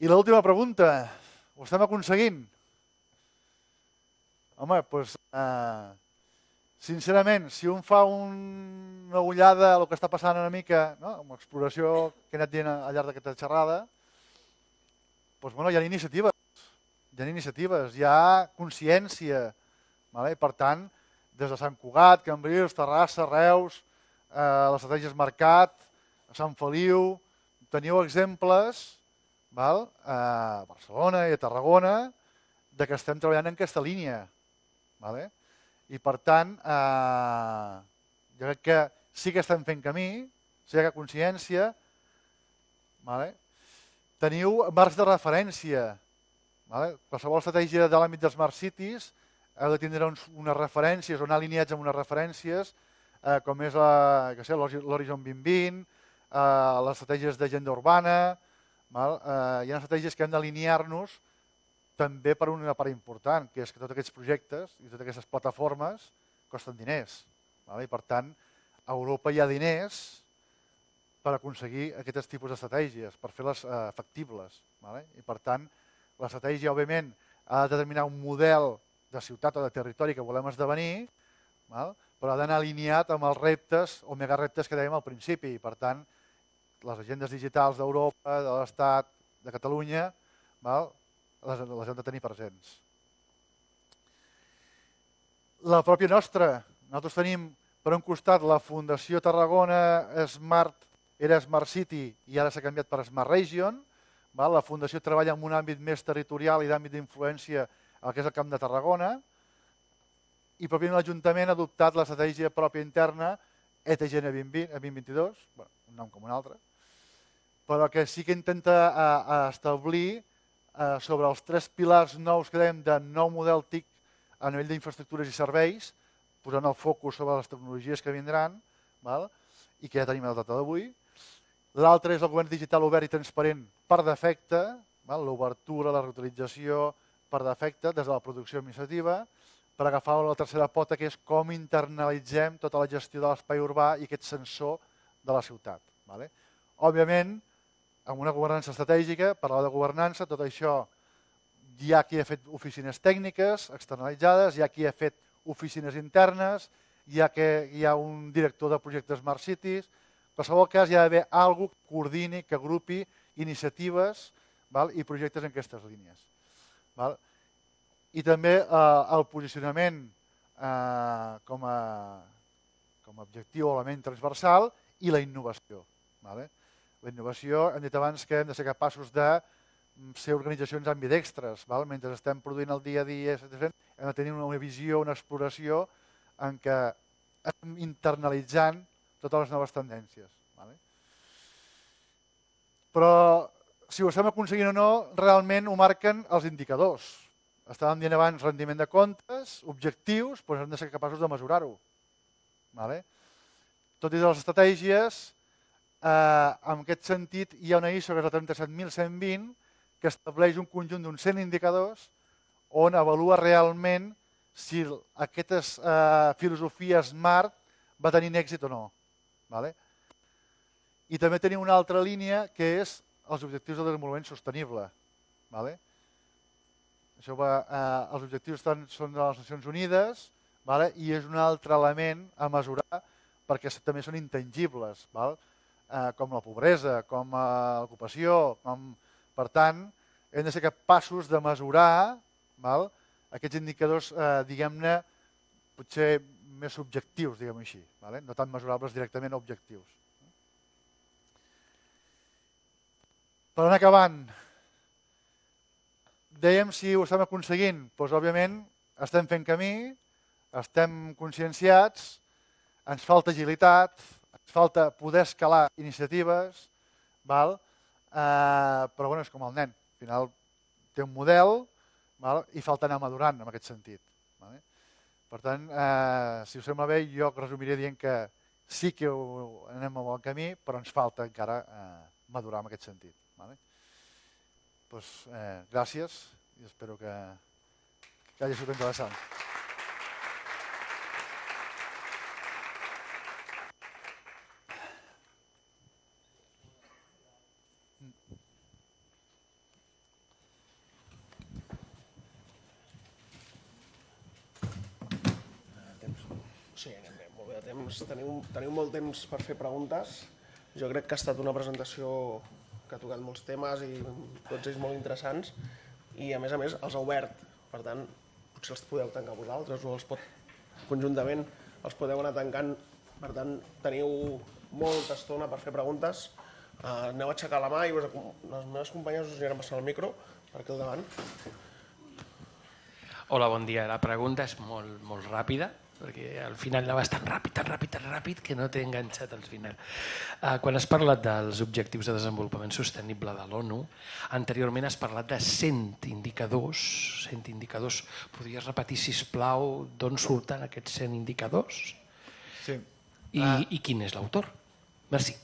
I l'última pregunta, ho estem aconseguint? Home, doncs, eh, sincerament, si un fa un, una ullada a el que està passant una mica, no? amb l'exploració que he anat dient al llarg d'aquesta xerrada, doncs, bueno, hi ha iniciatives, hi ha iniciatives, hi ha consciència. Vale? Per tant, des de Sant Cugat, Cambrils, Terrassa, Reus, eh, les estratègies Mercat, Sant Feliu, teniu exemples val? a Barcelona i a Tarragona de que estem treballant en aquesta línia. Vale? I per tant, eh, jo crec que sí que estem fent camí, sí que hi ha consciència, vale? teniu marcs de referència. Vale? Qualsevol estratègia de l'àmbit dels Smart Cities heu de tindre uns, unes referències o anar alineats amb unes referències eh, com és l'Horizon 2020, eh, les estratègies d'agenda urbana, val? Eh, hi ha estratègies que hem d'alinear-nos també per una part important, que és que tots aquests projectes i totes aquestes plataformes costen diners. Vale? I per tant, a Europa hi ha diners per aconseguir aquests tipus d'estratègies, per fer-les eh, factibles. Vale? I per tant, l'estratègia, òbviament, ha de determinar un model de ciutat o de territori que volem esdevenir, val? però ha d'anar alineat amb els reptes o megareptes que dèiem al principi. I per tant, les agendes digitals d'Europa, de l'Estat, de Catalunya, val? les, les hem de tenir presents. La pròpia nostra, nosaltres tenim per un costat la Fundació Tarragona Smart, era Smart City i ara s'ha canviat per Smart Region. Val? La Fundació treballa en un àmbit més territorial i d'àmbit d'influència al que és el Camp de Tarragona. I pròpiament l'Ajuntament ha adoptat l'estratègia pròpia interna ETGN 2020, 2022, bueno, un nom com un altre, però que sí que intenta a, a establir eh, sobre els tres pilars nous que dèiem de nou model TIC a nivell d'infraestructures i serveis, posant el focus sobre les tecnologies que vindran, val? i que ja tenim el data d'avui. L'altre és el govern digital obert i transparent per defecte, l'obertura, la reutilització per defecte des de la producció administrativa, per agafar la tercera pota, que és com internalitzem tota la gestió de l'espai urbà i aquest sensor de la ciutat. Vale? Òbviament, amb una governança estratègica, parlar de governança, tot això hi ha qui ha fet oficines tècniques externalitzades, hi ha qui ha fet oficines internes, hi ha, que, hi ha un director de projectes Smart Cities, en qualsevol cas hi ha d'haver algú que coordini, que agrupi iniciatives val, i projectes en aquestes línies. Val? I també eh, el posicionament eh, com, a, com a objectiu o element transversal i la innovació. Vale? La innovació, hem dit abans que hem de ser capaços de mm, ser organitzacions ambidextres. Val? Mentre estem produint el dia a dia, hem de tenir una visió, una exploració en què estem internalitzant totes les noves tendències. Vale? Però si ho estem aconseguint o no, realment ho marquen els indicadors. Estàvem dient abans rendiment de comptes, objectius, doncs hem de ser capaços de mesurar-ho. Vale? Tot i les estratègies, Eh, en aquest sentit, hi ha una ISO que és la 37.120 que estableix un conjunt d'uns 100 indicadors on avalua realment si aquesta eh, filosofia SMART va tenir èxit o no. Vale? I també tenim una altra línia que és els objectius de desenvolupament sostenible. Vale? Això va, eh, els objectius estan, són de les Nacions Unides vale? i és un altre element a mesurar perquè també són intangibles, val? Eh, com la pobresa, com eh, l'ocupació, com... per tant, hem de ser capaços de mesurar val? aquests indicadors, eh, diguem-ne, potser més subjectius, diguem així, vale? no tan mesurables directament objectius. Per anar acabant, dèiem si ho estem aconseguint, doncs òbviament estem fent camí, estem conscienciats, ens falta agilitat, falta poder escalar iniciatives, val? Eh, però bueno, és com el nen, al final té un model val? i falta anar madurant en aquest sentit. Vale? Per tant, eh, si us sembla bé, jo resumiré dient que sí que ho, anem a bon camí, però ens falta encara eh, madurar en aquest sentit. Vale? Pues, eh, gràcies i espero que, que hagi sigut interessant. Sí, anem bé, molt bé de temps. Teniu, teniu molt temps per fer preguntes. Jo crec que ha estat una presentació que ha tocat molts temes i tots ells molt interessants i a més a més els ha obert. Per tant, potser els podeu tancar vosaltres o els pot, conjuntament els podeu anar tancant. Per tant, teniu molta estona per fer preguntes. Uh, aneu a aixecar la mà i us, les meves companyes us aniran passant el micro per aquí al davant. Hola, bon dia. La pregunta és molt, molt ràpida, perquè al final anaves tan ràpid, tan ràpid, tan ràpid, que no t'he enganxat al final. Uh, quan has parlat dels objectius de desenvolupament sostenible de l'ONU, anteriorment has parlat de 100 indicadors. 100 indicadors. Podries repetir, si plau, d'on surten aquests 100 indicadors? Sí. I, uh. i quin és l'autor? Merci.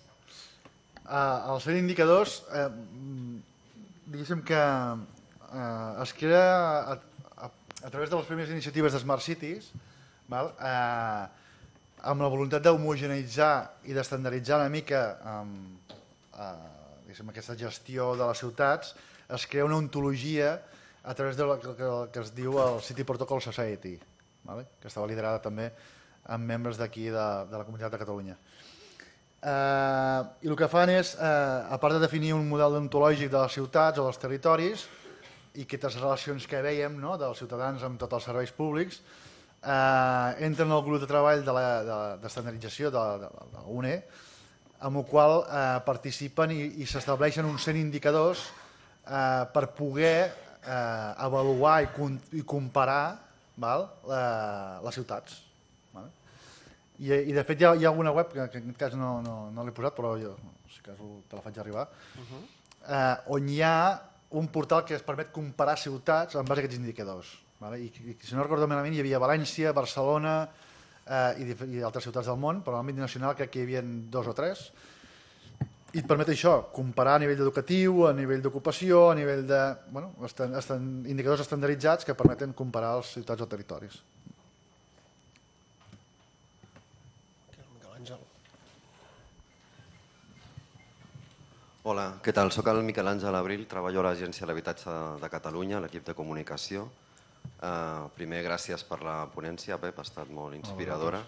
Uh, els 100 indicadors, eh, mm, diguéssim que eh, es crea a, a, a través de les primeres iniciatives de Smart Cities, val? Eh, amb la voluntat d'homogeneitzar i d'estandarditzar una mica amb, eh, aquesta gestió de les ciutats, es crea una ontologia a través del que, que es diu el City Protocol Society, vale? que estava liderada també amb membres d'aquí de, de la Comunitat de Catalunya. Eh, I el que fan és, eh, a part de definir un model ontològic de les ciutats o dels territoris i aquestes relacions que veiem no, dels ciutadans amb tots els serveis públics, eh, entren al grup de treball d'estandardització de, de, de, de, de UNE, amb el qual eh, participen i, i s'estableixen uns 100 indicadors eh, per poder eh, avaluar i, i comparar val, la, les ciutats. Val? I, I de fet hi ha, hi ha alguna web, que, que en aquest cas no, no, no l'he posat, però jo si cas te la faig arribar, uh -huh. eh, on hi ha un portal que es permet comparar ciutats en base a aquests indicadors. Vale? I, I si no recordo malament hi havia València, Barcelona eh, i, i altres ciutats del món, però a l'àmbit nacional crec que hi havia dos o tres, i et permet això, comparar a nivell educatiu, a nivell d'ocupació, a nivell de... Bueno, estan, estan indicadors estandarditzats que permeten comparar els ciutats o territoris. Hola, què tal? Soc el Miquel Àngel Abril, treballo a l'Agència de l'Habitatge de Catalunya, l'equip de comunicació. Uh, primer, gràcies per la ponència, Pep, ha estat molt inspiradora.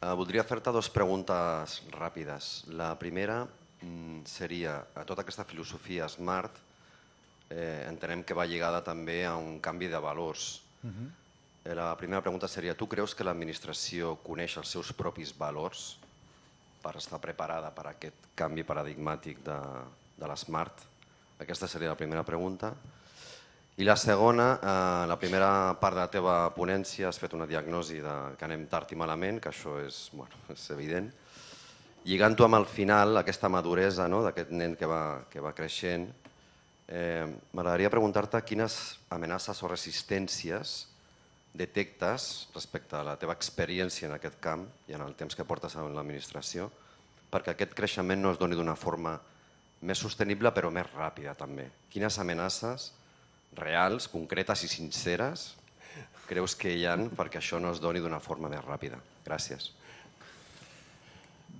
Uh, voldria fer-te dues preguntes ràpides. La primera mm, seria, a tota aquesta filosofia Smart, eh, entenem que va lligada també a un canvi de valors. Uh -huh. La primera pregunta seria, tu creus que l'administració coneix els seus propis valors? per estar preparada per aquest canvi paradigmàtic de, de l'Smart? Aquesta seria la primera pregunta. I la segona, eh, la primera part de la teva ponència has fet una diagnosi de que anem tard i malament, que això és, bueno, és evident. Lligant-ho amb el final, aquesta maduresa no, d'aquest nen que va, que va creixent, eh, m'agradaria preguntar-te quines amenaces o resistències detectes respecte a la teva experiència en aquest camp i en el temps que portes en l'administració perquè aquest creixement no es doni d'una forma més sostenible però més ràpida també. Quines amenaces reals, concretes i sinceres creus que hi han perquè això no es doni d'una forma més ràpida? Gràcies.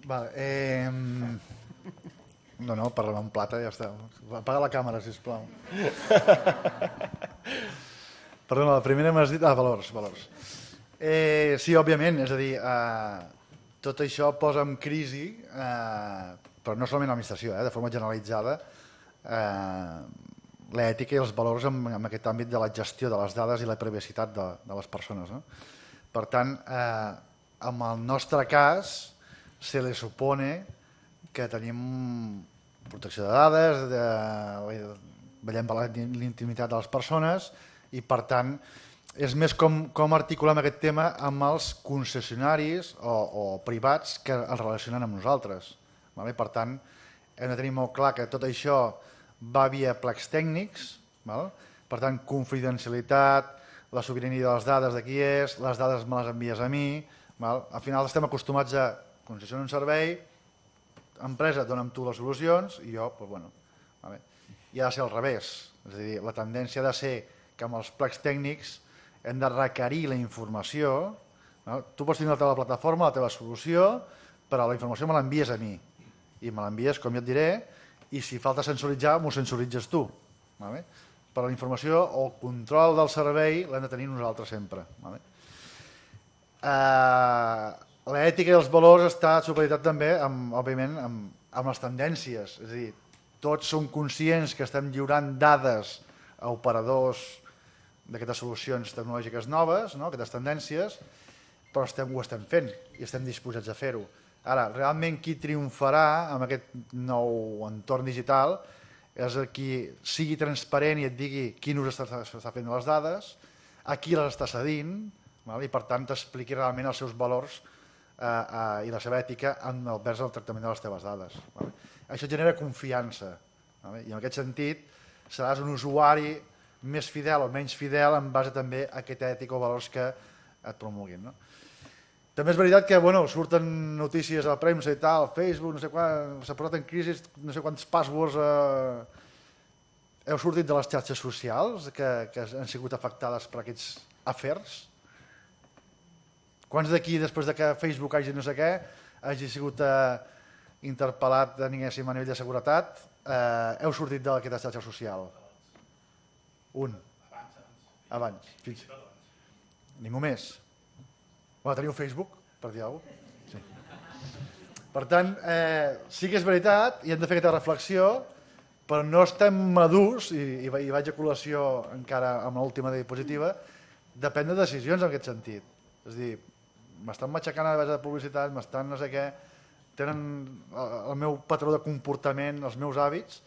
Vale, eh, No, no, parlem en plata i ja està. Apaga la càmera, sisplau. Perdona, la primera m'has dit... Ah, valors, valors. Eh, sí, òbviament, és a dir, eh, tot això posa en crisi, eh, però no solament l'administració, eh, de forma generalitzada, eh, l'ètica i els valors en, en aquest àmbit de la gestió de les dades i la privacitat de, de les persones. No? Per tant, eh, en el nostre cas, se li supone que tenim protecció de dades, de, veiem per l'intimitat de les persones i per tant és més com, com articulem aquest tema amb els concessionaris o, o privats que es relacionen amb nosaltres. Vale? Per tant, hem de tenir molt clar que tot això va via plecs tècnics, val? per tant, confidencialitat, la sobirania de les dades de qui és, les dades me les envies a mi, val? al final estem acostumats a concessionar un servei, empresa, dona'm tu les solucions i jo, doncs, bueno, vale. i ha de ser al revés. És a dir, la tendència ha de ser que amb els plecs tècnics hem de requerir la informació. No? Tu pots tenir la teva plataforma, la teva solució, però la informació me l'envies a mi. I me l'envies, com jo et diré, i si falta sensoritzar, m'ho sensoritzes tu. Vale? Però la informació o el control del servei l'hem de tenir nosaltres sempre. Vale? Eh, l'ètica i els valors està supeditat també, amb, òbviament, amb, amb les tendències. És a dir, tots som conscients que estem lliurant dades a operadors d'aquestes solucions tecnològiques noves, no? aquestes tendències, però estem, ho estem fent i estem disposats a fer-ho. Ara, realment qui triomfarà amb aquest nou entorn digital és el qui sigui transparent i et digui quin ús està, està fent les dades, a qui les està cedint, val? i per tant t'expliqui realment els seus valors eh, eh, i la seva ètica en el vers del tractament de les teves dades. Vale? Això genera confiança vale? i en aquest sentit seràs un usuari més fidel o menys fidel en base també a aquesta ètica o valors que et promulguin. No? També és veritat que bueno, surten notícies a la premsa i tal, Facebook, no sé quan, s'ha posat en crisi, no sé quants passwords eh, heu sortit de les xarxes socials que, que han sigut afectades per aquests afers? Quants d'aquí, després de que Facebook hagi no sé què, hagi sigut eh, interpel·lat, a nivell de seguretat, eh, heu sortit d'aquesta xarxa social? Un. Abans. Fins. Ningú més. Bueno, teniu Facebook, per dir alguna cosa? Sí. Per tant, eh, sí que és veritat, i hem de fer aquesta reflexió, però no estem madurs, i, i, i vaig a col·lació encara amb l'última diapositiva, de prendre decisions en aquest sentit. És a dir, m'estan matxacant a la de publicitat, m'estan no sé què, tenen el meu patró de comportament, els meus hàbits,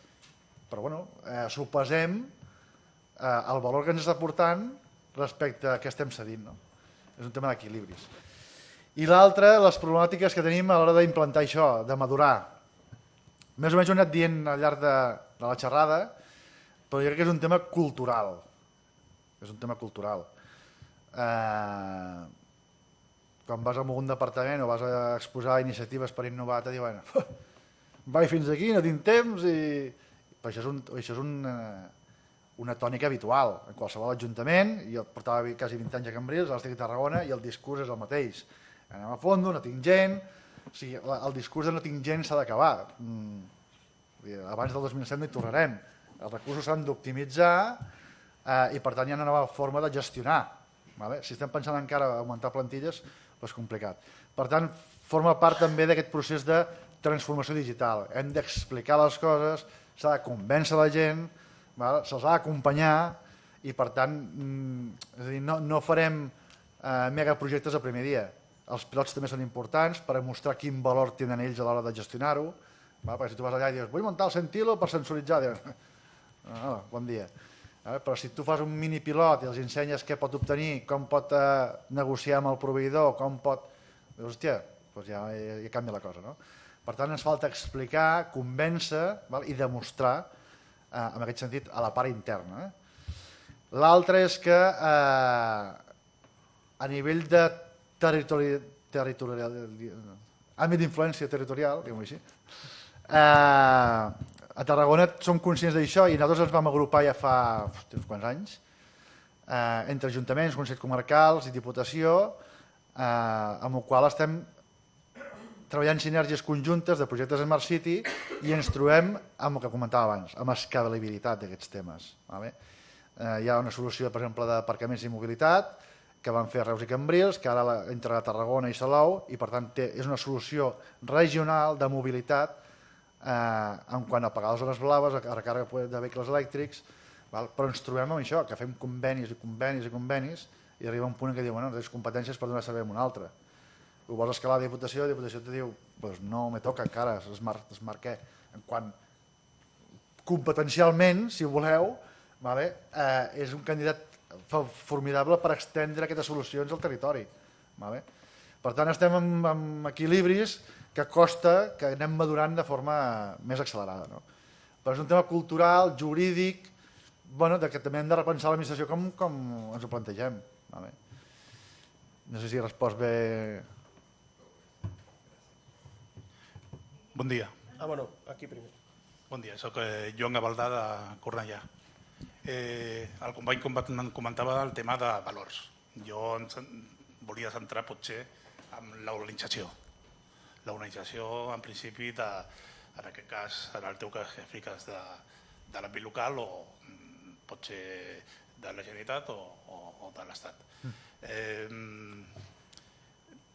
però bueno, eh, sopesem eh, el valor que ens està portant respecte a què estem cedint. No? És un tema d'equilibris. I l'altre, les problemàtiques que tenim a l'hora d'implantar això, de madurar. Més o menys ho he anat dient al llarg de, de la xerrada, però jo crec que és un tema cultural. És un tema cultural. Eh, quan vas a un departament o vas a exposar iniciatives per innovar, te diuen vaig fins aquí, no tinc temps i... Però això és, un, això és un, eh, una tònica habitual en qualsevol ajuntament, jo portava quasi 20 anys a Cambrils, ara estic a Tarragona i el discurs és el mateix. Anem a fondo, no tinc gent, o sigui, el discurs de no tinc gent s'ha d'acabar. Mm, abans del 2007 no hi tornarem. Els recursos s'han d'optimitzar eh, i per tant hi ha una nova forma de gestionar. Vale? Si estem pensant encara augmentar plantilles, és complicat. Per tant, forma part també d'aquest procés de transformació digital. Hem d'explicar les coses, s'ha de convèncer la gent, se'ls ha d'acompanyar i per tant mm, és a dir, no, no farem eh, megaprojectes el primer dia. Els pilots també són importants per mostrar quin valor tenen ells a l'hora de gestionar-ho. Perquè si tu vas allà i dius vull muntar el Centilo per sensoritzar, dius, ah, bon dia. Però si tu fas un mini pilot i els ensenyes què pot obtenir, com pot eh, negociar amb el proveïdor, com pot... Dius, hòstia, doncs ja, ja, ja canvia la cosa. No? Per tant, ens falta explicar, convèncer val? i demostrar, eh, en aquest sentit, a la part interna. Eh? L'altre és que eh, a nivell de territori territorial, àmbit d'influència territorial, diguem-ho així, eh, a Tarragona som conscients d'això i nosaltres ens vam agrupar ja fa uns quants anys eh, entre ajuntaments, consells comarcals i diputació, eh, amb el qual estem treballant sinergies conjuntes de projectes Smart City i ens trobem amb el que comentava abans, amb escalabilitat d'aquests temes. Vale? Eh, hi ha una solució, per exemple, d'aparcaments i mobilitat, que van fer a Reus i Cambrils, que ara l'ha integrat Tarragona i Salou, i per tant té, és una solució regional de mobilitat eh, en quant a pagar les zones blaves, a recàrrega de vehicles elèctrics, val? però ens trobem amb això, que fem convenis i convenis i convenis, i arriba un punt en què diu, bueno, tens competències per donar servei a un altre ho vols escalar a Diputació, la Diputació te diu pues no me toca encara, smart, smart què? En quant competencialment, si voleu, vale, eh, és un candidat formidable per extendre aquestes solucions al territori. Vale? Per tant, estem amb, amb equilibris que costa que anem madurant de forma més accelerada. No? Però és un tema cultural, jurídic, bueno, de que també hem de repensar l'administració com, com ens ho plantegem. Vale? No sé si he respost bé Bon dia. Ah, bueno, aquí primer. Bon dia, sóc eh, Joan Gavaldà de Cornellà. Eh, el company comentava el tema de valors. Jo em volia centrar potser en l'organització. L'organització, en principi, de, en aquest cas, en el teu cas que expliques, de, de l'àmbit local o mm, potser de la Generalitat o, o, o de l'Estat. Eh,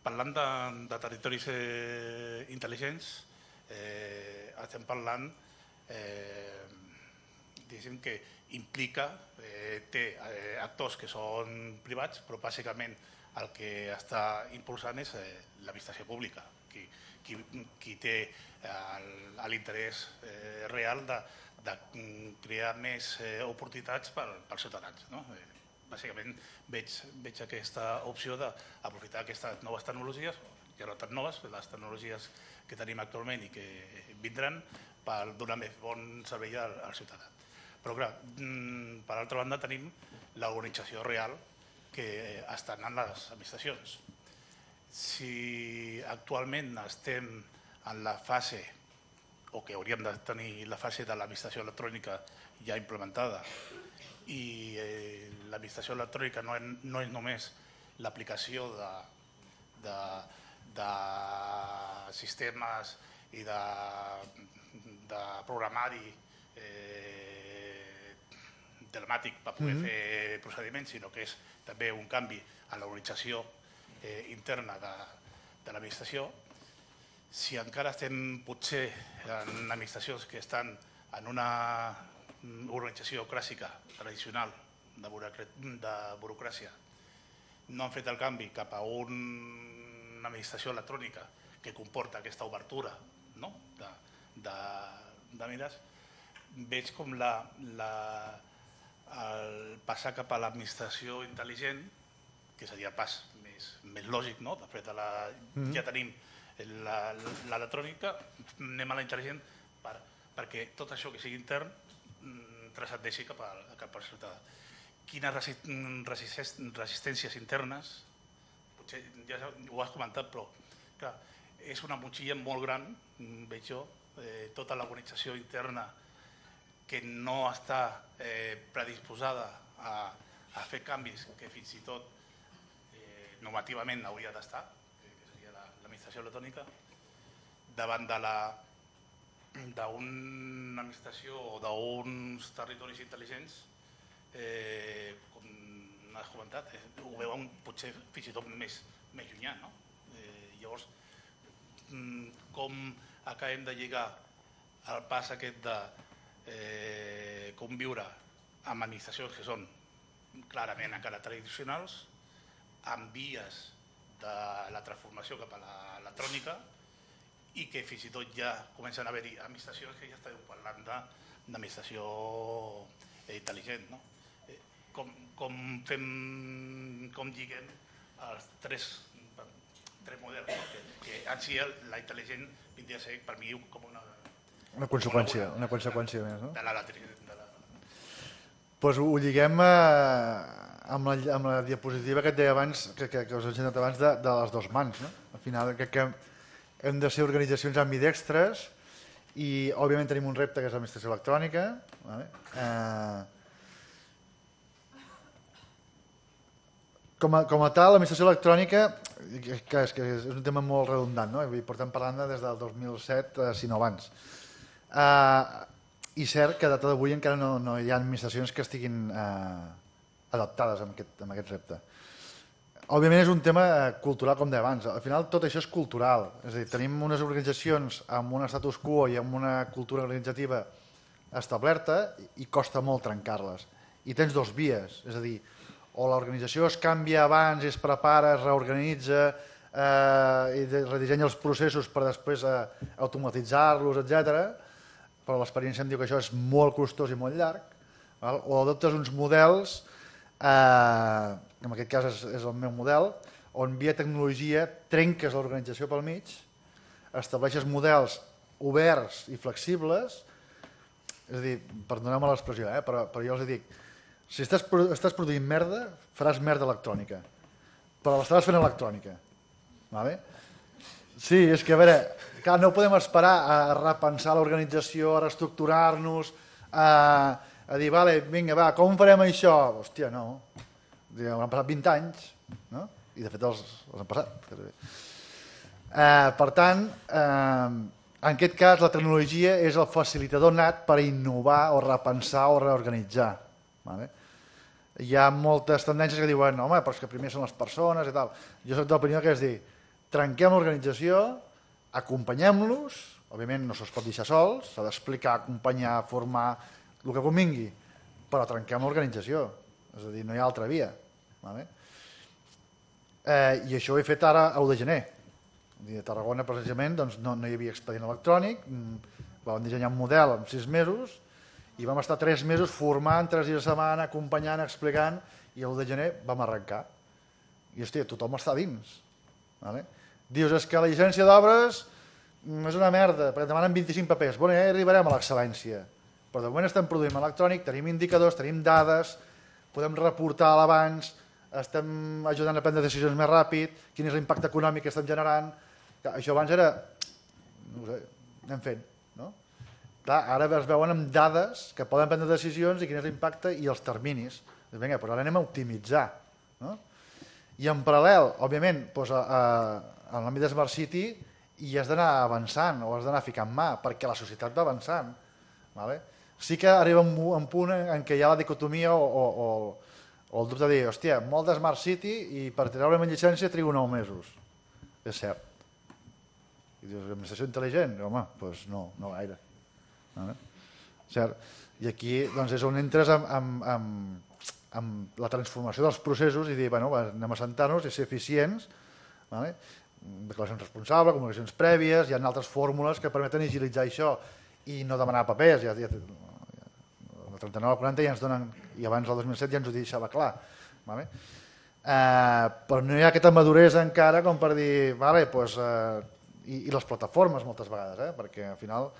parlant de, de territoris eh, intel·ligents, eh, estem parlant eh, diguéssim que implica, eh, té eh, actors que són privats, però bàsicament el que està impulsant és eh, l'administració pública, qui, qui, qui té eh, l'interès eh, real de, de crear més eh, oportunitats per, pels ciutadans. No? Eh, bàsicament veig, veig aquesta opció d'aprofitar aquestes noves tecnologies, no tan noves, les tecnologies que tenim actualment i que vindran per donar més bon servei al, al ciutadà. Però clar, mm, per altra banda tenim l'organització real que estan en les administracions. Si actualment estem en la fase o que hauríem de tenir la fase de l'administració electrònica ja implementada i eh, l'administració electrònica no, no és només l'aplicació de, de, de sistemes i de, de programari eh, telemàtic per poder mm -hmm. fer procediments, sinó que és també un canvi en l'organització eh, interna de, de l'administració. Si encara estem potser en administracions que estan en una organització clàssica, tradicional, de, de burocràcia, no han fet el canvi cap a un, una administració electrònica que comporta aquesta obertura no? de, de, de mires, veig com la, la, el passar cap a l'administració intel·ligent, que seria el pas més, més lògic, no? després de la, mm -hmm. ja tenim l'electrònica, anem a la intel·ligent per, perquè tot això que sigui intern mm, transcendeixi cap, a, cap al ciutadà. Quines resistències internes, potser ja ho has comentat, però clar, és una motxilla molt gran, veig jo, eh, tota l'organització interna que no està eh, predisposada a, a fer canvis que fins i tot eh, normativament hauria d'estar, que, seria l'administració la, electrònica, davant de la d'una administració o d'uns territoris intel·ligents, eh, com has comentat, eh, ho veuen potser fins i tot més, més llunyà. No? Eh, llavors, Mm, com acabem de lligar el pas aquest de eh, conviure amb administracions que són clarament encara tradicionals, amb vies de la transformació cap a l'electrònica i que fins i tot ja comencen a haver-hi administracions que ja esteu parlant d'administració intel·ligent. No? Com, com, fem, com lliguem els tres tres models, no? que, que en si la intel·ligent vindria a ser per mi com una... Una conseqüència, una, una conseqüència més, no? De la, de la... Pues ho lliguem eh, amb, la, amb la diapositiva que et deia abans, que, que, que us he ensenyat abans, de, de les dues mans. No? Al final crec que hem de ser organitzacions ambidextres i òbviament tenim un repte que és l'administració electrònica. Vale? Eh, com, a, com a tal, l'administració electrònica, que, és, que és un tema molt redundant, no? I portem parlant des del 2007, eh, si no abans. Uh, I cert que a data d'avui encara no, no hi ha administracions que estiguin uh, adaptades amb aquest, amb aquest repte. Òbviament és un tema eh, cultural, com deia abans. Al final tot això és cultural. És a dir, tenim unes organitzacions amb un status quo i amb una cultura organitzativa establerta i costa molt trencar-les. I tens dos vies, és a dir, o l'organització es canvia abans, es prepara, es reorganitza eh, i redissenya els processos per després eh, automatitzar-los, etc. Però l'experiència em diu que això és molt costós i molt llarg. Val? O adoptes uns models, eh, en aquest cas és, és el meu model, on via tecnologia trenques l'organització pel mig, estableixes models oberts i flexibles, és a dir, perdoneu-me l'expressió, eh, però, però jo els dic, si estàs, estàs produint merda, faràs merda electrònica, però l'estaràs fent electrònica. Vale? Sí, és que a veure, clar, no podem esperar a repensar l'organització, a reestructurar-nos, a, a dir, vale, vinga, va, com farem això? Hòstia, no. Han passat 20 anys, no? i de fet els, els han passat. Eh, per tant, eh, en aquest cas la tecnologia és el facilitador nat per innovar o repensar o reorganitzar. Vale? Hi ha moltes tendències que diuen, home, però és que primer són les persones i tal. Jo soc de l'opinió que és dir, trenquem l'organització, acompanyem-los, òbviament no se'ls pot deixar sols, s'ha d'explicar, acompanyar, formar, el que convingui, però trenquem l'organització, és a dir, no hi ha altra via. Vale? Eh, I això ho he fet ara a 1 de gener. A Tarragona, precisament, doncs, no, no hi havia expedient electrònic, mm, vam dissenyar un model en sis mesos, i vam estar tres mesos formant, tres dies a setmana, acompanyant, explicant, i el de gener vam arrencar. I, hòstia, tothom està dins. Vale? Dius, és que la llicència d'obres mm, és una merda, perquè demanen 25 papers. Bueno, ja arribarem a l'excel·lència. Però de moment estem produint electrònic, tenim indicadors, tenim dades, podem reportar a l'abans, estem ajudant a prendre decisions més ràpid, quin és l'impacte econòmic que estem generant. Això abans era... No sé, anem fent. Clar, ara es veuen amb dades que poden prendre decisions i quin és l'impacte i els terminis. Doncs vinga, però ara anem a optimitzar. No? I en paral·lel, òbviament, doncs, a, a, en l'àmbit de Smart City hi has d'anar avançant o has d'anar ficant mà, perquè la societat va avançant. Vale? Sí que arriba un, un punt en què hi ha la dicotomia o, o, o, o el dubte de dir, hòstia, molt de Smart City i per treure-me llicència trigo 9 mesos. És cert. I dius, administració intel·ligent? Home, doncs no, no gaire. Vale? Cert? I aquí doncs, és on entres amb, amb, amb, amb la transformació dels processos i dir, bueno, anem a sentar-nos i ser eficients, vale? declaracions responsables, comunicacions prèvies, hi ha altres fórmules que permeten agilitzar això i no demanar papers. Ja, ja, el 39 al 40 ja ens donen, i abans del 2007 ja ens ho deixava clar. Vale? Eh, però no hi ha aquesta maduresa encara com per dir, vale, pues, eh, i, i les plataformes moltes vegades, eh, perquè al final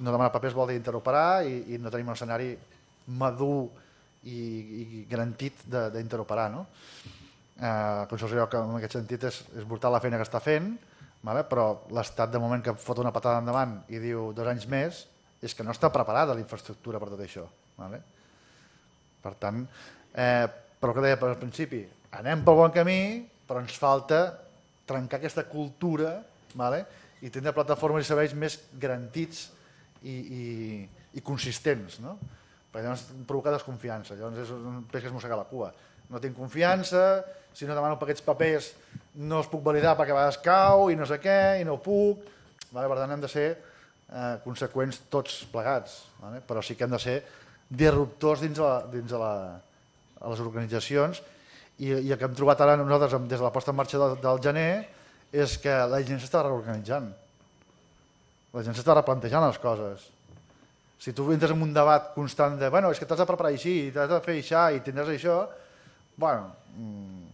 no demanar papers vol dir interoperar i, i no tenim un escenari madur i, i garantit d'interoperar. No? Eh, Consorci que en aquest sentit és, és brutal la feina que està fent, vale? però l'Estat de moment que fot una patada endavant i diu dos anys més, és que no està preparada la infraestructura per tot això. Vale? Per tant, eh, però que deia al principi, anem pel bon camí, però ens falta trencar aquesta cultura vale? i tindre plataformes i serveis més garantits i, i, i consistents, no? perquè llavors provoca desconfiança, llavors és un peix que es mossega la cua. No tinc confiança, si no demano aquests papers no els puc validar perquè a vegades cau i no sé què, i no puc. Vale? Per tant, hem de ser eh, conseqüents tots plegats, vale? però sí que hem de ser disruptors dins, la, dins de la, a les organitzacions i, i el que hem trobat ara nosaltres des de la posta en marxa del, del gener és que la gent s'està reorganitzant. La gent s'està replantejant les coses. Si tu entres en un debat constant de bueno, és que t'has de preparar així, t'has de fer això i tindràs això, bueno, mmm,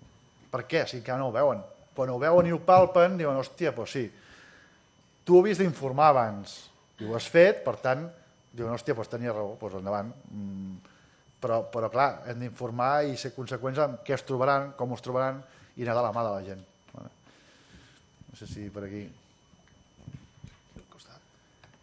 per què? Si encara no ho veuen. Quan ho veuen i ho palpen, diuen, hòstia, doncs sí, tu ho havies d'informar abans, i ho has fet, per tant, diuen, hòstia, doncs tenia raó, doncs endavant. Mm, però, però clar, hem d'informar i ser conseqüents amb què es trobaran, com es trobaran, i anar de la mà de la gent. No sé si per aquí...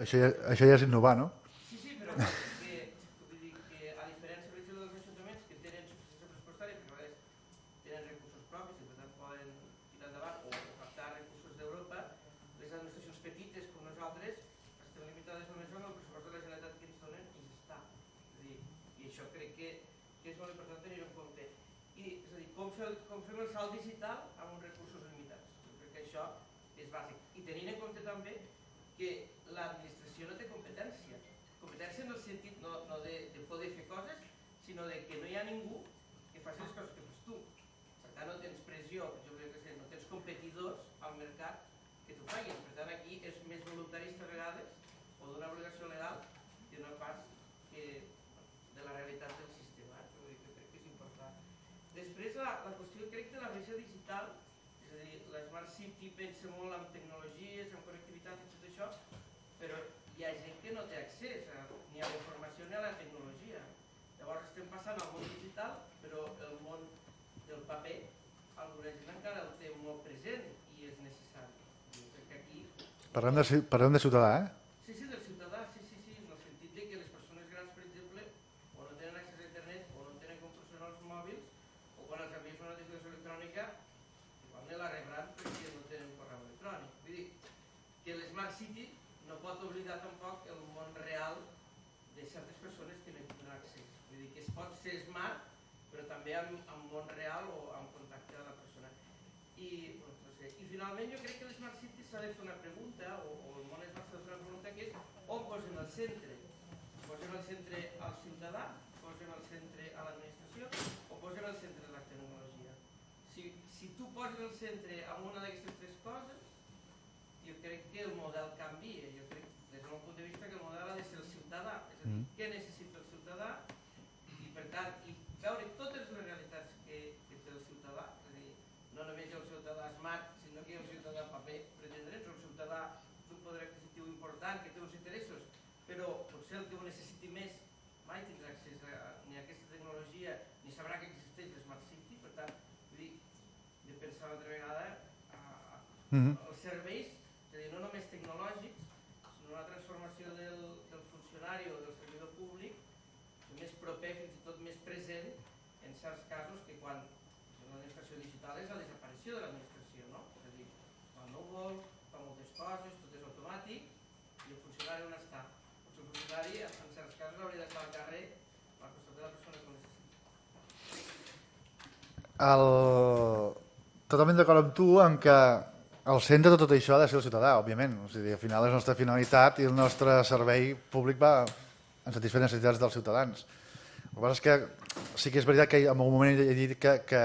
Això ja, això ja és innovar, no? Sí, sí, però que, vull dir que a diferència, per exemple, dels ajuntaments que tenen suficiència pressupostària, perquè a vegades tenen recursos propis i per tant poden tirar endavant o, o captar recursos d'Europa, les administracions petites com nosaltres estem limitades només amb el pressupost de la Generalitat que ens donen i ja està. És a dir, I això crec que, que és molt important tenir en compte. I, és a dir, com, fer, el- com fem el salt digital amb uns recursos limitats. Jo crec que això és bàsic. I tenint en compte també que l'administració no té competència. Competència en el sentit no, no de, de poder fer coses, sinó de que no hi ha ningú que faci les coses que fas tu. Per tant, no tens pressió, jo crec que sé, no tens competidors al mercat que t'ho facin. Per tant, aquí és més voluntarista a vegades o d'una obligació legal que no pas que de la realitat del sistema. eh? Que crec que és important. Després, la, la qüestió, crec, de la bretxa digital, és a dir, la Smart City pensa molt en tecnologies, en connectivitat i tot això, però hi ha gent que no té accés a, ni a la informació ni a la tecnologia. Llavors estem passant al món digital, però el món del paper, alguna encara el té molt present i és necessari. Aquí Parlem de, parlem de ciutadà, eh? Sí, sí, del ciutadà, sí, sí, sí, en el sentit de que les persones grans, per exemple, o no tenen accés a internet o no tenen com funcionar els mòbils, o quan els envies una notificació electrònica, igual no la rebran perquè no tenen correu electrònic. Vull dir, que l'Smart City no pot oblidar tampoc el món real de certes persones que no hi tenen accés. Vull dir que es pot ser smart, amb, amb món real o amb contacte amb la persona. I, bueno, no sé. I finalment jo crec que l'Smart City s'ha de fer una pregunta, o, o el món smart s'ha de fer una pregunta, que és on posem el centre? Posem el centre al ciutadà? Posem el centre a l'administració? O posem el centre a la tecnologia? Si, si tu poses el centre en una d'aquestes tres coses, jo crec que el model canvia. Jo crec, des del meu punt de vista, que el model ha de ser el ciutadà. És a dir, què necessita el ciutadà i, per tant, i veure totes les realitats que, que té el ciutadà. És a dir, no només hi ha un ciutadà ha un ciutadà paper, per entendre'ns, un ciutadà d'un poder adquisitiu important, que té uns interessos, però potser el que ho necessiti més mai tindrà accés a, ni a aquesta tecnologia, ni sabrà que existeix l'Smart City, per tant, vull dir, de pensar una altra vegada a, a, Mhm. els serveis, és a dir, no només tecnològics, sinó una transformació del, del funcionari o del servidor públic més proper, fins i tot més present, en certs casos que quan l'administració digital és la desaparició de l'administració, vol, fa moltes coses, tot és automàtic, i el funcionari on està? Doncs el funcionari, en certs casos, hauria d'estar al carrer al costat de la persona que necessita. El... Totalment d'acord amb tu en que el centre de tot això ha de ser el ciutadà, òbviament. O sigui, al final és la nostra finalitat i el nostre servei públic va en satisfer necessitats dels ciutadans. El que passa és que sí que és veritat que en algun moment he dit que, que,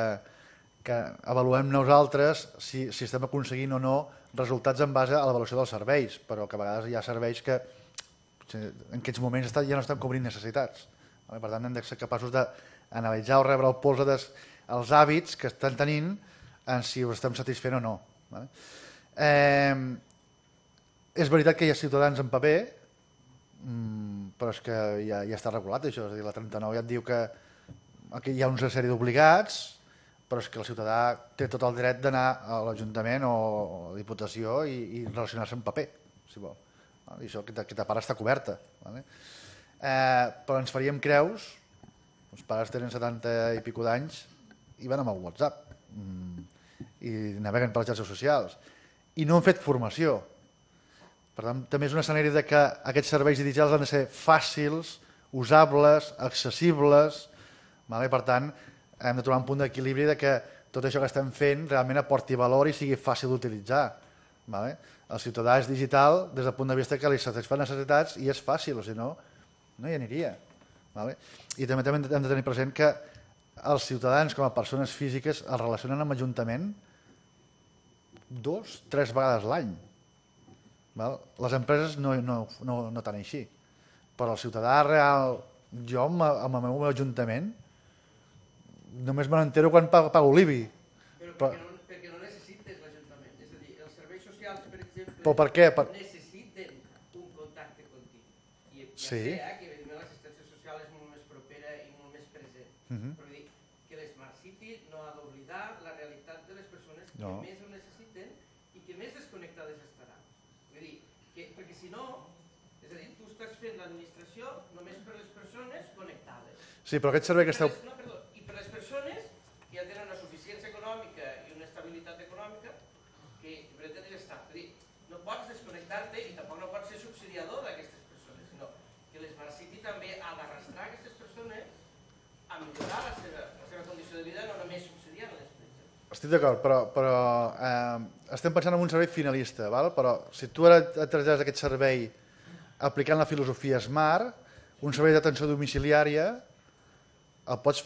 que avaluem nosaltres si, si estem aconseguint o no resultats en base a l'avaluació dels serveis, però que a vegades hi ha serveis que en aquests moments ja no estan cobrint necessitats. Per tant, hem de ser capaços d'analitzar o rebre el polze dels els hàbits que estan tenint en si ho estem satisfent o no. Eh, és veritat que hi ha ciutadans en paper, mm, però és que ja, ja està regulat això, és a dir, la 39 ja et diu que aquí hi ha una sèrie d'obligats, però és que el ciutadà té tot el dret d'anar a l'Ajuntament o, a la Diputació i, i relacionar-se en paper, si vol. I això, aquesta part està coberta. Vale? Eh, però ens faríem creus, els pares tenen 70 i pico d'anys i van amb el WhatsApp mm, i naveguen per les xarxes socials i no han fet formació. Per tant, també és un escenari de que aquests serveis digitals han de ser fàcils, usables, accessibles, vale? per tant, hem de trobar un punt d'equilibri de que tot això que estem fent realment aporti valor i sigui fàcil d'utilitzar. Vale? El ciutadà és digital des del punt de vista que li satisfà necessitats i és fàcil, o si no, no hi aniria. Vale? I també, també hem de tenir present que els ciutadans com a persones físiques es relacionen amb l'Ajuntament dos, tres vegades l'any. Les empreses no, no, no, no tant així. Però el ciutadà real, jo amb, amb el meu ajuntament, només me n'entero quan pago, pago l'IBI. Però Però- perquè no, perquè no necessites l'Ajuntament Però per què? Per... necessiten un contacte continu. I ja Sí. sé eh, que evidentment l'assistència social és molt més propera i molt més present. Mhm. Però vull dir que l'Smart City no ha d'oblidar la realitat de les persones que No. més ho necessiten i que més desconnectades estaran. Vull dir, que, perquè si no, és a dir, tu estàs fent l'administració només per les persones connectades. Sí, però aquest servei que Per esteu... no, perdó, I per les persones que ja tenen una suficiència econòmica i una estabilitat econòmica que pretenen estar. És a dir, no pots desconnectar-te i tampoc no pots ser subsidiador d'aquestes persones, sinó que l'Smart City també ha d'arrastrar aquestes persones a millorar la seva, la seva condició de vida, no només subsidiant-les. per exemple. Estic d'acord, però, però eh, estem pensant en un servei finalista, val? però si tu ara et trasllades aquest servei aplicant la filosofia SMART, un servei d'atenció domiciliària el pots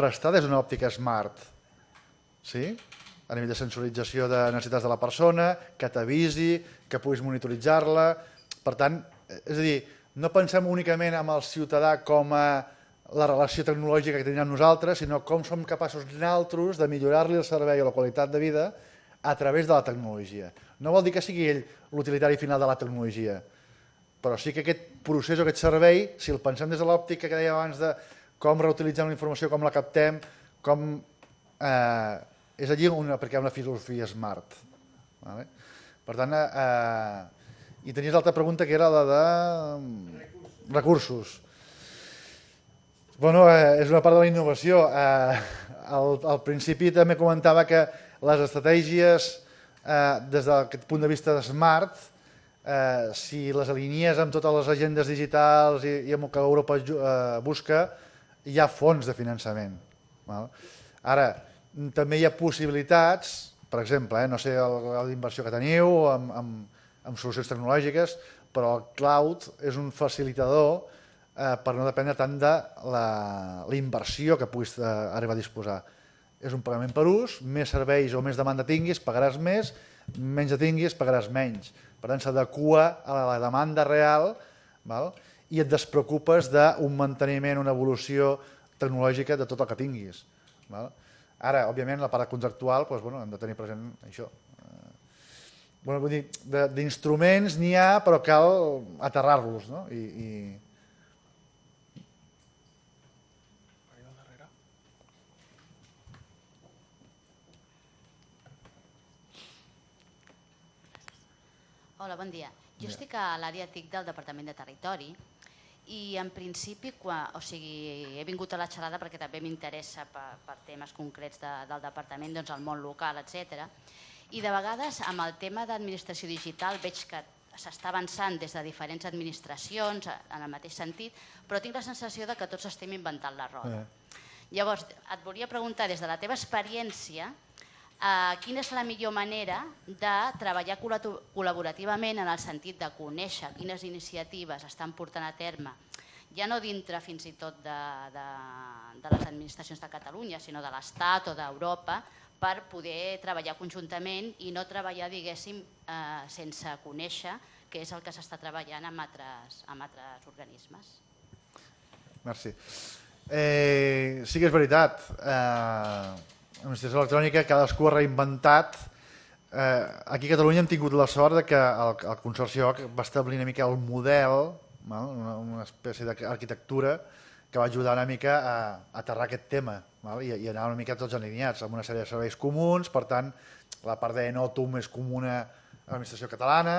prestar des d'una òptica SMART, sí? a nivell de sensorització de necessitats de la persona, que t'avisi, que puguis monitoritzar-la. Per tant, eh, és a dir, no pensem únicament en el ciutadà com a la relació tecnològica que tenim nosaltres, sinó com som capaços nosaltres de millorar-li el servei o la qualitat de vida a través de la tecnologia. No vol dir que sigui ell l'utilitari final de la tecnologia, però sí que aquest procés o aquest servei, si el pensem des de l'òptica que deia abans de com reutilitzem la informació, com la captem, com... Eh, és allí on apliquem una filosofia smart. Vale? Per tant, eh, i tenies l'altra pregunta que era la de... Recursos. Recursos. Bueno, eh, és una part de la innovació. Eh, al, al principi també comentava que les estratègies eh, des d'aquest punt de vista de smart, eh, si les alinies amb totes les agendes digitals i, i amb el que Europa eh, busca, hi ha fons de finançament. Val? Ara, també hi ha possibilitats, per exemple, eh, no sé el grau d'inversió que teniu amb, amb, amb solucions tecnològiques, però el cloud és un facilitador eh, per no dependre tant de la, la inversió que puguis eh, arribar a disposar. És un pagament per ús, més serveis o més demanda tinguis, pagaràs més, menys tinguis, pagaràs menys. Per tant, s'adequa a la demanda real val? i et despreocupes d'un manteniment, una evolució tecnològica de tot el que tinguis. Val? Ara, òbviament, la part contractual, doncs, bueno, hem de tenir present això. Eh, Bueno, vull dir, d'instruments n'hi ha, però cal aterrar-los, no? I, i, Hola, bon dia. Jo estic a l'àrea TIC del Departament de Territori i en principi, quan, o sigui, he vingut a la xerrada perquè també m'interessa per, per temes concrets de, del departament, doncs el món local, etc. I de vegades amb el tema d'administració digital veig que s'està avançant des de diferents administracions en el mateix sentit, però tinc la sensació de que tots estem inventant la roda. Llavors, et volia preguntar, des de la teva experiència, eh, quina és la millor manera de treballar col·laborativament en el sentit de conèixer quines iniciatives estan portant a terme, ja no dintre fins i tot de, de, de les administracions de Catalunya, sinó de l'Estat o d'Europa, per poder treballar conjuntament i no treballar, diguéssim, eh, sense conèixer què és el que s'està treballant amb altres, amb altres organismes. Merci. Eh, sí que és veritat. Eh, L'administració electrònica cadascú ha reinventat. Eh, aquí a Catalunya hem tingut la sort de que el, el Consorci OC va establir una mica el model, val? una, una espècie d'arquitectura que va ajudar una mica a, aterrar aquest tema val? I, i anar una mica tots alineats amb una sèrie de serveis comuns, per tant, la part d'Enotum és comuna a l'administració catalana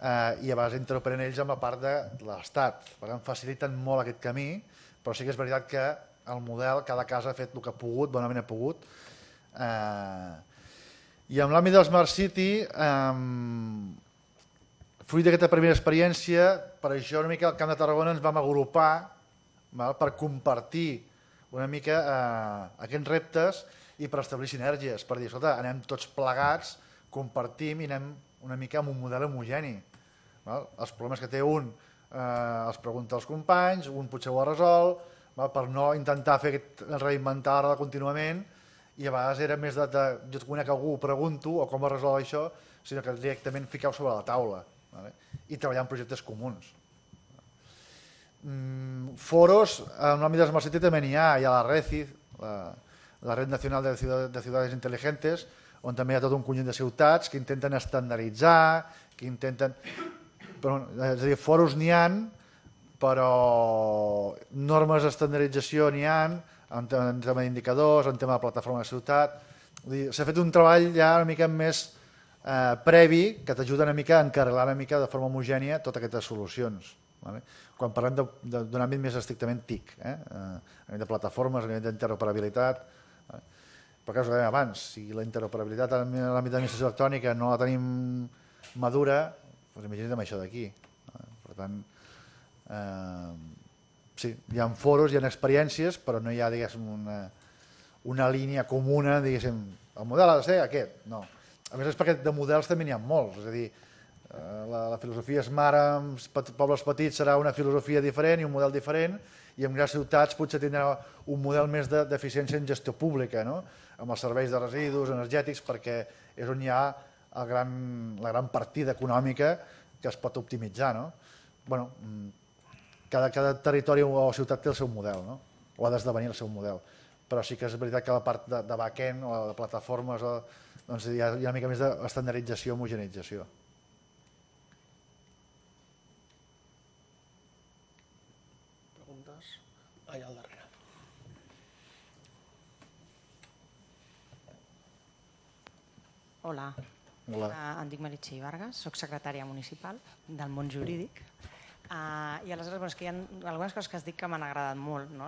eh, i a vegades interoperen ells amb la part de l'Estat. Per tant, faciliten molt aquest camí, però sí que és veritat que el model, cada casa ha fet el que ha pogut, bonament ha pogut. Eh, I en l'àmbit del Smart City, eh, fruit d'aquesta primera experiència, per això una mica al Camp de Tarragona ens vam agrupar val, per compartir una mica eh, aquests reptes i per establir sinergies, per dir, escolta, anem tots plegats, compartim i anem una mica amb un model homogeni. Val? Els problemes que té un eh, els pregunta als companys, un potser ho ha resolt, val? per no intentar fer aquest, reinventar-la contínuament i a vegades era més de, de jo et conec algú, pregunto, o com es resol això, sinó que directament fiqueu sobre la taula vale? i treballar en projectes comuns. Mm, foros, en l'àmbit de Smart City també n'hi ha, hi ha la RECID, la, la Red Nacional de Ciudades, de Ciudades Inteligentes, on també hi ha tot un conjunt de ciutats que intenten estandarditzar, que intenten... Però, és a dir, foros n'hi han, però normes d'estandardització n'hi han, en en tema d'indicadors, en tema de plataforma de ciutat... S'ha fet un treball ja una mica més eh, previ que t'ajuda una mica a encarrilar una mica de forma homogènia totes aquestes solucions. Vale? Quan parlem de- de- d'un àmbit més estrictament TIC, eh? eh, a nivell de plataformes, a nivell d'interoperabilitat, vale? però ho dèiem abans, si la interoperabilitat en l'àmbit d'administració electrònica no la tenim madura, doncs imagina't amb això d'aquí. Per tant, eh, sí, hi ha foros, hi ha experiències, però no hi ha, diguéssim, una, una línia comuna, diguéssim, el model ha de ser aquest, no. A més és perquè de models també n'hi ha molts, és a dir, eh, la, la filosofia Smart amb pet- pobles petits serà una filosofia diferent i un model diferent, i en grans ciutats potser tindrà un model més de- d'eficiència en gestió pública, no? amb els serveis de residus energètics, perquè és on hi ha el gran, la gran partida econòmica que es pot optimitzar. No? Bueno, mm, cada, cada territori o ciutat té el seu model, no? o ha d'esdevenir el seu model. Però sí que és veritat que la part de, de back-end o de plataformes o, doncs hi, ha, hi ha una mica més d'estandardització, homogeneització. Preguntes? Allà al darrere. Hola, Hola. uh, em dic Meritxell Vargas, sóc secretària municipal del món jurídic. Uh, I aleshores, bueno, és que hi ha algunes coses que has dit que m'han agradat molt. No?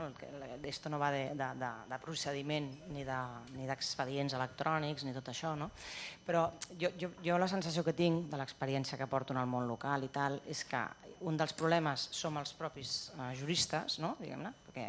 Esto no va de, de, de, de procediment ni de- ni d'expedients de, electrònics ni tot això, no? però jo, jo, jo la sensació que tinc de l'experiència que porto en el món local i tal és que un dels problemes som els propis uh, juristes, no? diguem-ne, perquè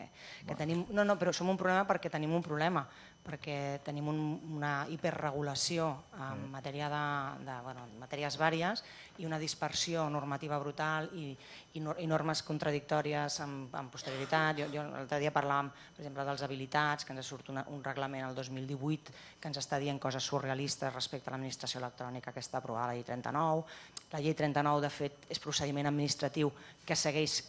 que tenim, no, no, però som un problema perquè tenim un problema, perquè tenim un, una hiperregulació en matèria de, de bueno, en matèries vàries i una dispersió normativa brutal i, i, nor i normes contradictòries amb, amb posterioritat. Jo, jo l'altre dia parlàvem, per exemple, dels habilitats, que ens surt una, un reglament el 2018 que ens està dient coses surrealistes respecte a l'administració electrònica que està aprovada la llei 39. La llei 39, de fet, és procediment administratiu que segueix